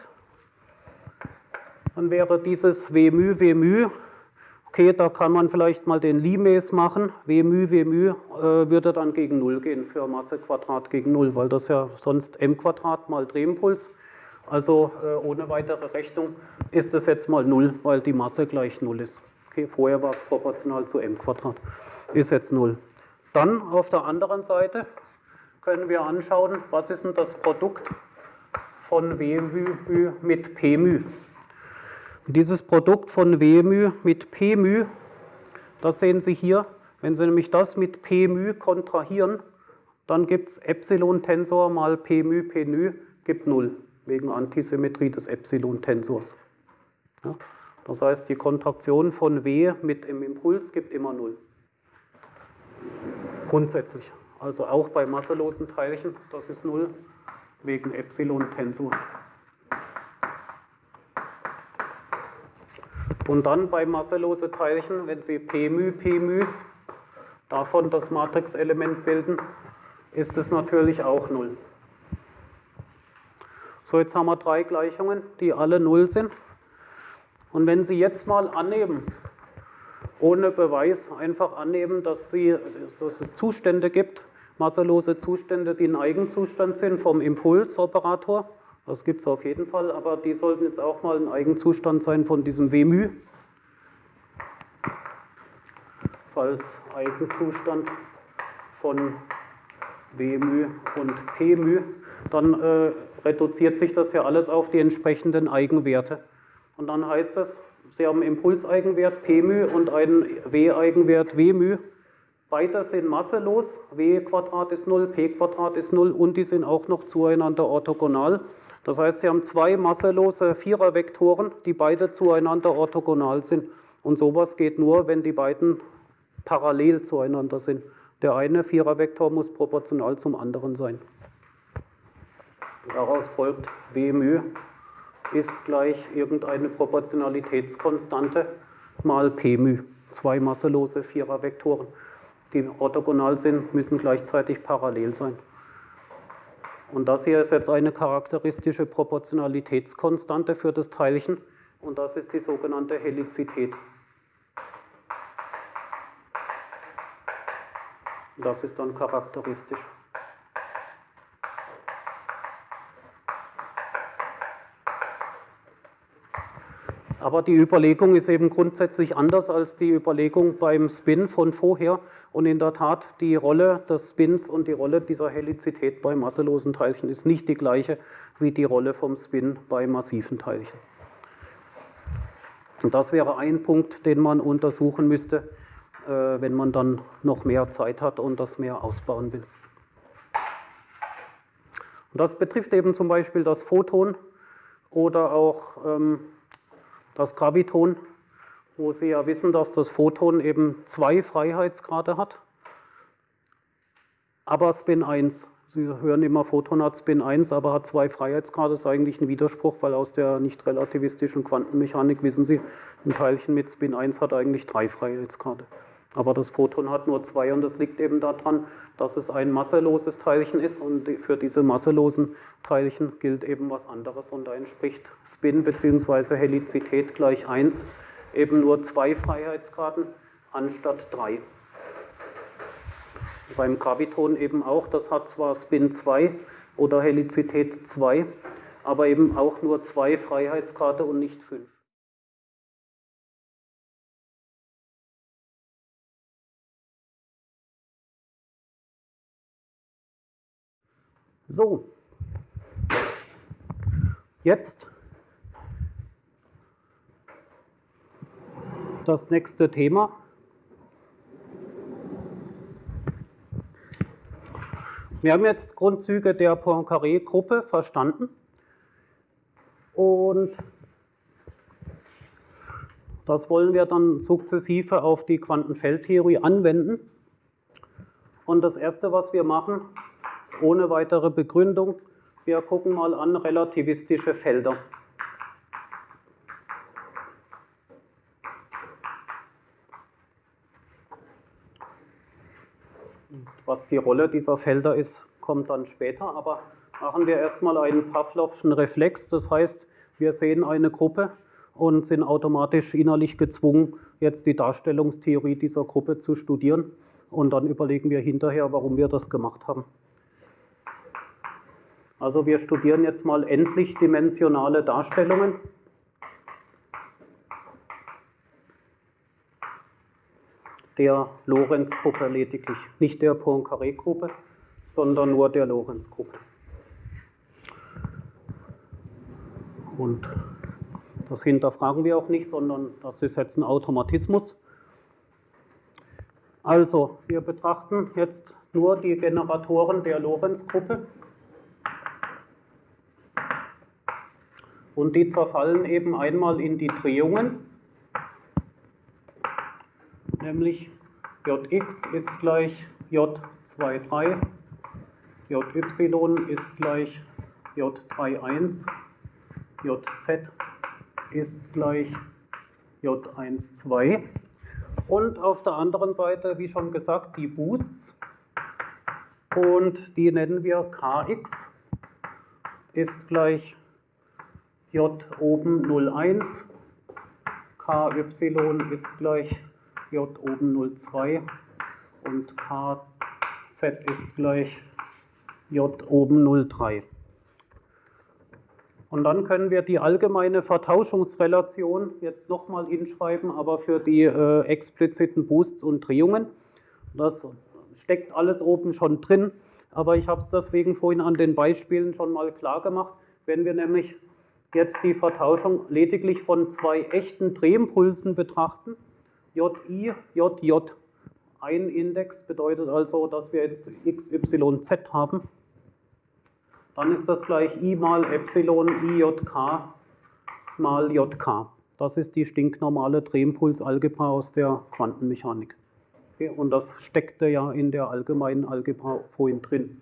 Dann wäre dieses W μ, W μ, okay, da kann man vielleicht mal den Limes machen, Wmü, Wmü äh, würde dann gegen 0 gehen für Massequadrat gegen 0, weil das ja sonst m Quadrat mal Drehimpuls, also äh, ohne weitere Rechnung ist es jetzt mal 0, weil die Masse gleich 0 ist. Okay, vorher war es proportional zu m Quadrat, ist jetzt 0. Dann auf der anderen Seite können wir anschauen, was ist denn das Produkt von Wmü mit Pmü. Dieses Produkt von W μ mit P μ, das sehen Sie hier, wenn Sie nämlich das mit P μ kontrahieren, dann gibt es Epsilon-Tensor mal P μ P μ gibt 0, wegen Antisymmetrie des Epsilon-Tensors. Ja. Das heißt, die Kontraktion von W mit dem Impuls gibt immer 0. Grundsätzlich. Also auch bei masselosen Teilchen, das ist 0 wegen Epsilon-Tensor. Und dann bei masselose Teilchen, wenn Sie P μ, P μ davon das Matrixelement bilden, ist es natürlich auch 0. So, jetzt haben wir drei Gleichungen, die alle 0 sind. Und wenn Sie jetzt mal annehmen, ohne Beweis einfach annehmen, dass, Sie, dass es Zustände gibt, masselose Zustände, die ein Eigenzustand sind vom Impulsoperator, das gibt es auf jeden Fall, aber die sollten jetzt auch mal ein Eigenzustand sein von diesem Wmü. Falls Eigenzustand von Wmü und Pmü, dann äh, reduziert sich das ja alles auf die entsprechenden Eigenwerte. Und dann heißt das, Sie haben Impulseigenwert Pmü und einen W-Eigenwert Wmü. Beide sind masselos, W Quadrat ist 0, P Quadrat ist 0 und die sind auch noch zueinander orthogonal. Das heißt, Sie haben zwei masselose Vierervektoren, die beide zueinander orthogonal sind. Und sowas geht nur, wenn die beiden parallel zueinander sind. Der eine Vierervektor muss proportional zum anderen sein. Daraus folgt W ist gleich irgendeine Proportionalitätskonstante mal P. Zwei masselose Vierervektoren, die orthogonal sind, müssen gleichzeitig parallel sein. Und das hier ist jetzt eine charakteristische Proportionalitätskonstante für das Teilchen und das ist die sogenannte Helizität. Das ist dann charakteristisch. Aber die Überlegung ist eben grundsätzlich anders als die Überlegung beim Spin von vorher. Und in der Tat, die Rolle des Spins und die Rolle dieser Helizität bei masselosen Teilchen ist nicht die gleiche wie die Rolle vom Spin bei massiven Teilchen. Und das wäre ein Punkt, den man untersuchen müsste, äh, wenn man dann noch mehr Zeit hat und das mehr ausbauen will. Und das betrifft eben zum Beispiel das Photon oder auch ähm, das Graviton, wo Sie ja wissen, dass das Photon eben zwei Freiheitsgrade hat, aber Spin 1. Sie hören immer, Photon hat Spin 1, aber hat zwei Freiheitsgrade. Das ist eigentlich ein Widerspruch, weil aus der nicht relativistischen Quantenmechanik wissen Sie, ein Teilchen mit Spin 1 hat eigentlich drei Freiheitsgrade. Aber das Photon hat nur zwei und das liegt eben daran, dass es ein masseloses Teilchen ist und für diese masselosen Teilchen gilt eben was anderes und da entspricht Spin bzw. Helizität gleich 1 eben nur zwei Freiheitsgraden anstatt drei. Beim Graviton eben auch, das hat zwar Spin 2 oder Helizität 2, aber eben auch nur zwei Freiheitsgrade und nicht fünf. So, jetzt das nächste Thema. Wir haben jetzt Grundzüge der Poincaré-Gruppe verstanden und das wollen wir dann sukzessive auf die Quantenfeldtheorie anwenden. Und das Erste, was wir machen, ohne weitere Begründung. Wir gucken mal an relativistische Felder. Was die Rolle dieser Felder ist, kommt dann später, aber machen wir erstmal einen Pavlovschen Reflex. Das heißt, wir sehen eine Gruppe und sind automatisch innerlich gezwungen, jetzt die Darstellungstheorie dieser Gruppe zu studieren. Und dann überlegen wir hinterher, warum wir das gemacht haben. Also wir studieren jetzt mal endlich dimensionale Darstellungen. Der Lorentz-Gruppe lediglich, nicht der Poincaré-Gruppe, sondern nur der Lorentz-Gruppe. Und das hinterfragen wir auch nicht, sondern das ist jetzt ein Automatismus. Also, wir betrachten jetzt nur die Generatoren der Lorentz-Gruppe. Und die zerfallen eben einmal in die Drehungen, nämlich Jx ist gleich J23, Jy ist gleich J31, Jz ist gleich J12. Und auf der anderen Seite, wie schon gesagt, die Boosts. Und die nennen wir Kx ist gleich J oben 01, KY ist gleich J oben 02 und KZ ist gleich J oben 03. Und dann können wir die allgemeine Vertauschungsrelation jetzt nochmal hinschreiben, aber für die äh, expliziten Boosts und Drehungen. Das steckt alles oben schon drin, aber ich habe es deswegen vorhin an den Beispielen schon mal klar gemacht. Wenn wir nämlich jetzt die Vertauschung lediglich von zwei echten Drehimpulsen betrachten, JI, JJ. Ein Index bedeutet also, dass wir jetzt XYZ haben. Dann ist das gleich I mal Epsilon IJK mal JK. Das ist die stinknormale Drehimpulsalgebra aus der Quantenmechanik. Okay, und das steckte ja in der allgemeinen Algebra vorhin drin.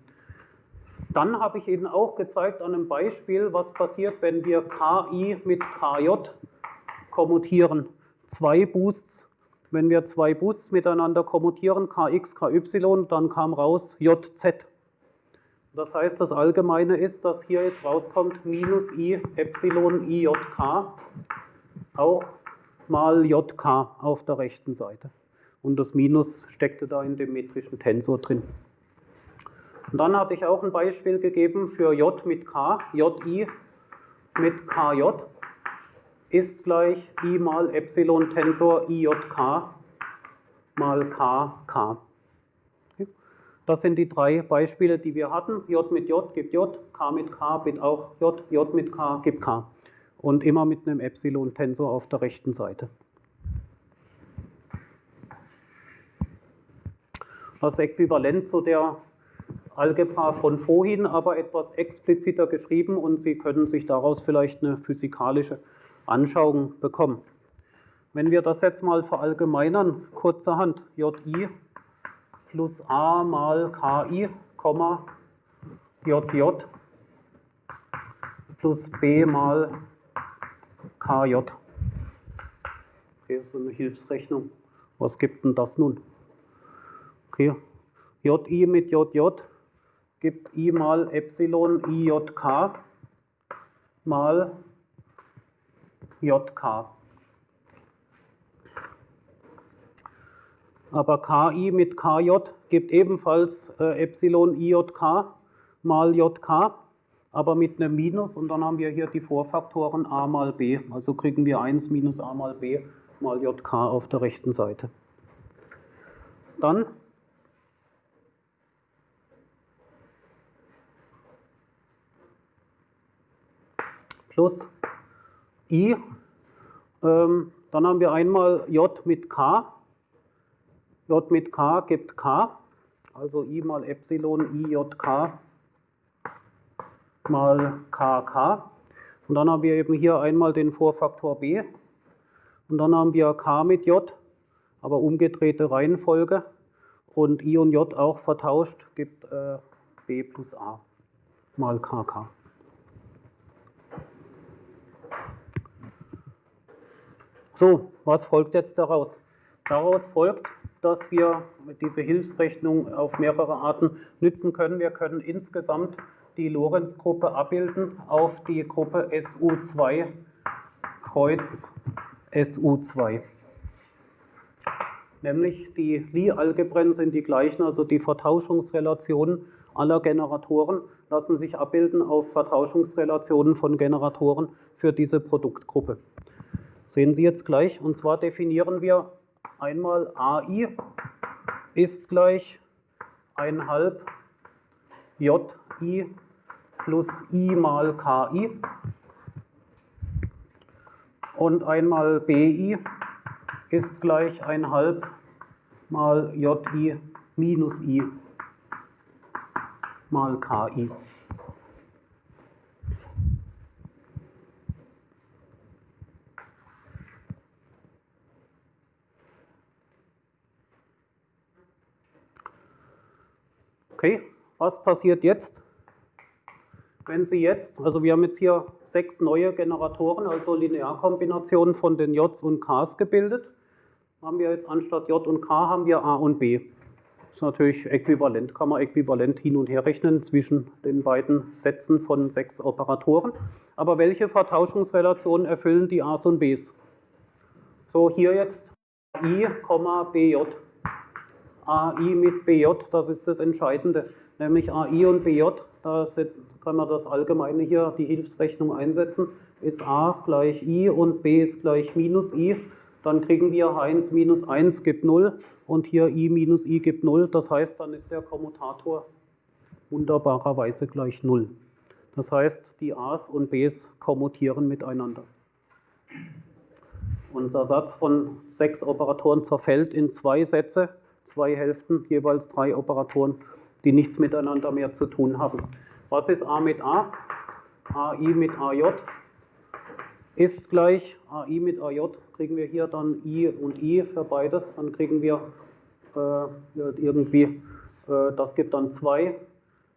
Dann habe ich Ihnen auch gezeigt an einem Beispiel, was passiert, wenn wir KI mit KJ kommutieren. Zwei Boosts, wenn wir zwei Boosts miteinander kommutieren, KX, KY, dann kam raus JZ. Das heißt, das Allgemeine ist, dass hier jetzt rauskommt minus i Epsilon i JK, auch mal JK auf der rechten Seite. Und das Minus steckte da in dem metrischen Tensor drin. Und dann hatte ich auch ein Beispiel gegeben für J mit K, JI mit KJ ist gleich I mal Epsilon Tensor IJK mal KK. Das sind die drei Beispiele, die wir hatten. J mit J gibt J, K mit K gibt auch J, J mit K gibt K. Und immer mit einem Epsilon-Tensor auf der rechten Seite. Das Äquivalent zu der Algebra von vorhin, aber etwas expliziter geschrieben und Sie können sich daraus vielleicht eine physikalische Anschauung bekommen. Wenn wir das jetzt mal verallgemeinern, kurzerhand, JI plus A mal KI, JJ plus B mal KJ. Okay, so eine Hilfsrechnung. Was gibt denn das nun? Okay, JI mit JJ gibt I mal Epsilon IJK mal JK. Aber KI mit KJ gibt ebenfalls äh, Epsilon IJK mal JK, aber mit einem Minus und dann haben wir hier die Vorfaktoren a mal b. Also kriegen wir 1 minus a mal b mal JK auf der rechten Seite. Dann plus i. Ähm, dann haben wir einmal j mit k. j mit k gibt k. Also i mal Epsilon i j k mal kk. Und dann haben wir eben hier einmal den Vorfaktor b. Und dann haben wir k mit j, aber umgedrehte Reihenfolge. Und i und j auch vertauscht, gibt äh, b plus a mal kk. So, was folgt jetzt daraus? Daraus folgt, dass wir diese Hilfsrechnung auf mehrere Arten nützen können. Wir können insgesamt die Lorenz-Gruppe abbilden auf die Gruppe SU2 Kreuz SU2. Nämlich die Lie-Algebren sind die gleichen, also die Vertauschungsrelationen aller Generatoren lassen sich abbilden auf Vertauschungsrelationen von Generatoren für diese Produktgruppe. Sehen Sie jetzt gleich. Und zwar definieren wir einmal AI ist gleich 1 JI plus I mal KI und einmal BI ist gleich 1 mal JI minus I mal KI. Okay, was passiert jetzt? Wenn Sie jetzt, also wir haben jetzt hier sechs neue Generatoren, also Linearkombinationen von den Js und Ks gebildet, haben wir jetzt anstatt J und K haben wir A und B. Das ist natürlich äquivalent, kann man äquivalent hin und her rechnen zwischen den beiden Sätzen von sechs Operatoren. Aber welche Vertauschungsrelationen erfüllen die A's und B's? So, hier jetzt I, BJ. AI mit BJ, das ist das Entscheidende, nämlich AI und BJ, da kann man das Allgemeine hier, die Hilfsrechnung einsetzen, ist A gleich I und B ist gleich minus I, dann kriegen wir 1 minus 1 gibt 0 und hier I minus I gibt 0, das heißt, dann ist der Kommutator wunderbarerweise gleich 0. Das heißt, die A's und B's kommutieren miteinander. Unser Satz von sechs Operatoren zerfällt in zwei Sätze zwei Hälften, jeweils drei Operatoren, die nichts miteinander mehr zu tun haben. Was ist A mit A? AI mit AJ ist gleich AI mit AJ, kriegen wir hier dann I und I für beides, dann kriegen wir äh, irgendwie, äh, das gibt dann 2,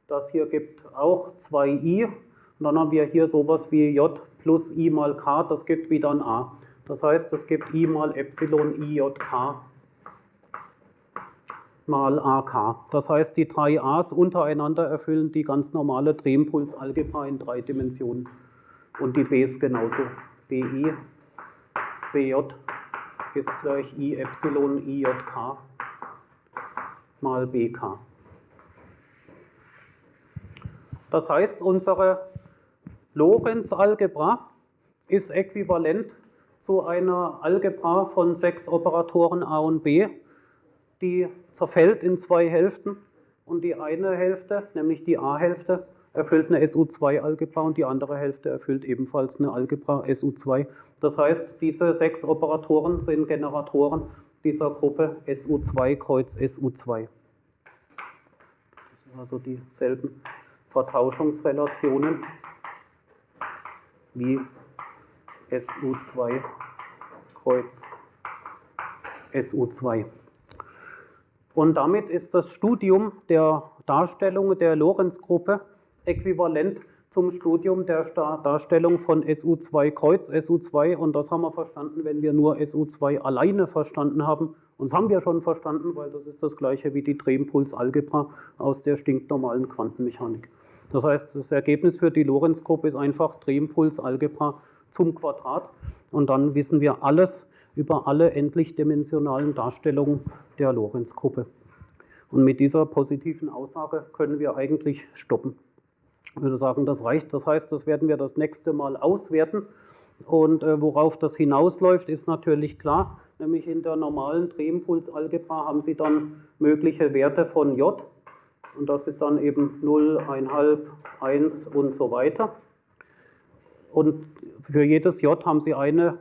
das hier gibt auch 2i und dann haben wir hier sowas wie J plus I mal K, das gibt wieder ein A. Das heißt, es gibt I mal Epsilon IJK mal AK. Das heißt, die drei A's untereinander erfüllen die ganz normale Drehimpulsalgebra in drei Dimensionen. Und die B's genauso. BI, BJ ist gleich I Epsilon IJK mal BK. Das heißt, unsere Lorenz-Algebra ist äquivalent zu einer Algebra von sechs Operatoren A und B, die zerfällt in zwei Hälften und die eine Hälfte, nämlich die A-Hälfte, erfüllt eine SU2-Algebra und die andere Hälfte erfüllt ebenfalls eine Algebra SU2. Das heißt, diese sechs Operatoren sind Generatoren dieser Gruppe SU2 kreuz SU2. Das sind also dieselben Vertauschungsrelationen wie SU2 kreuz SU2. Und damit ist das Studium der Darstellung der Lorenz-Gruppe äquivalent zum Studium der Darstellung von SU2 Kreuz SU2 und das haben wir verstanden, wenn wir nur SU2 alleine verstanden haben, Und das haben wir schon verstanden, weil das ist das gleiche wie die Drehimpulsalgebra aus der stinknormalen Quantenmechanik. Das heißt, das Ergebnis für die Lorentzgruppe ist einfach Drehimpulsalgebra zum Quadrat. Und dann wissen wir alles über alle endlich-dimensionalen Darstellungen der Lorentzgruppe. Und mit dieser positiven Aussage können wir eigentlich stoppen. Ich würde sagen, das reicht. Das heißt, das werden wir das nächste Mal auswerten. Und äh, worauf das hinausläuft, ist natürlich klar. Nämlich in der normalen Drehimpulsalgebra haben Sie dann mögliche Werte von J. Und das ist dann eben 0, 1,5, 1 und so weiter. Und für jedes J haben Sie eine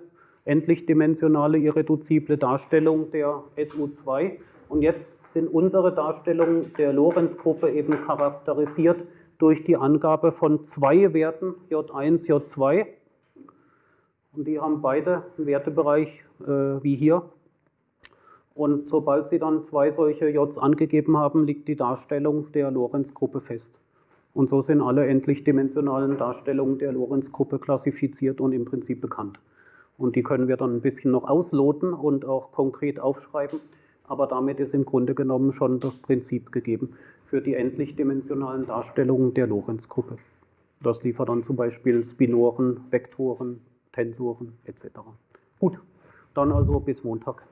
endlich-dimensionale irreduzible Darstellung der SU2. Und jetzt sind unsere Darstellungen der Lorentzgruppe eben charakterisiert durch die Angabe von zwei Werten, J1, J2. Und die haben beide einen Wertebereich äh, wie hier. Und sobald Sie dann zwei solche Js angegeben haben, liegt die Darstellung der Lorentzgruppe fest. Und so sind alle endlich-dimensionalen Darstellungen der Lorentzgruppe klassifiziert und im Prinzip bekannt. Und die können wir dann ein bisschen noch ausloten und auch konkret aufschreiben. Aber damit ist im Grunde genommen schon das Prinzip gegeben für die endlich-dimensionalen Darstellungen der Lorentzgruppe. Das liefert dann zum Beispiel Spinoren, Vektoren, Tensoren etc. Gut, dann also bis Montag.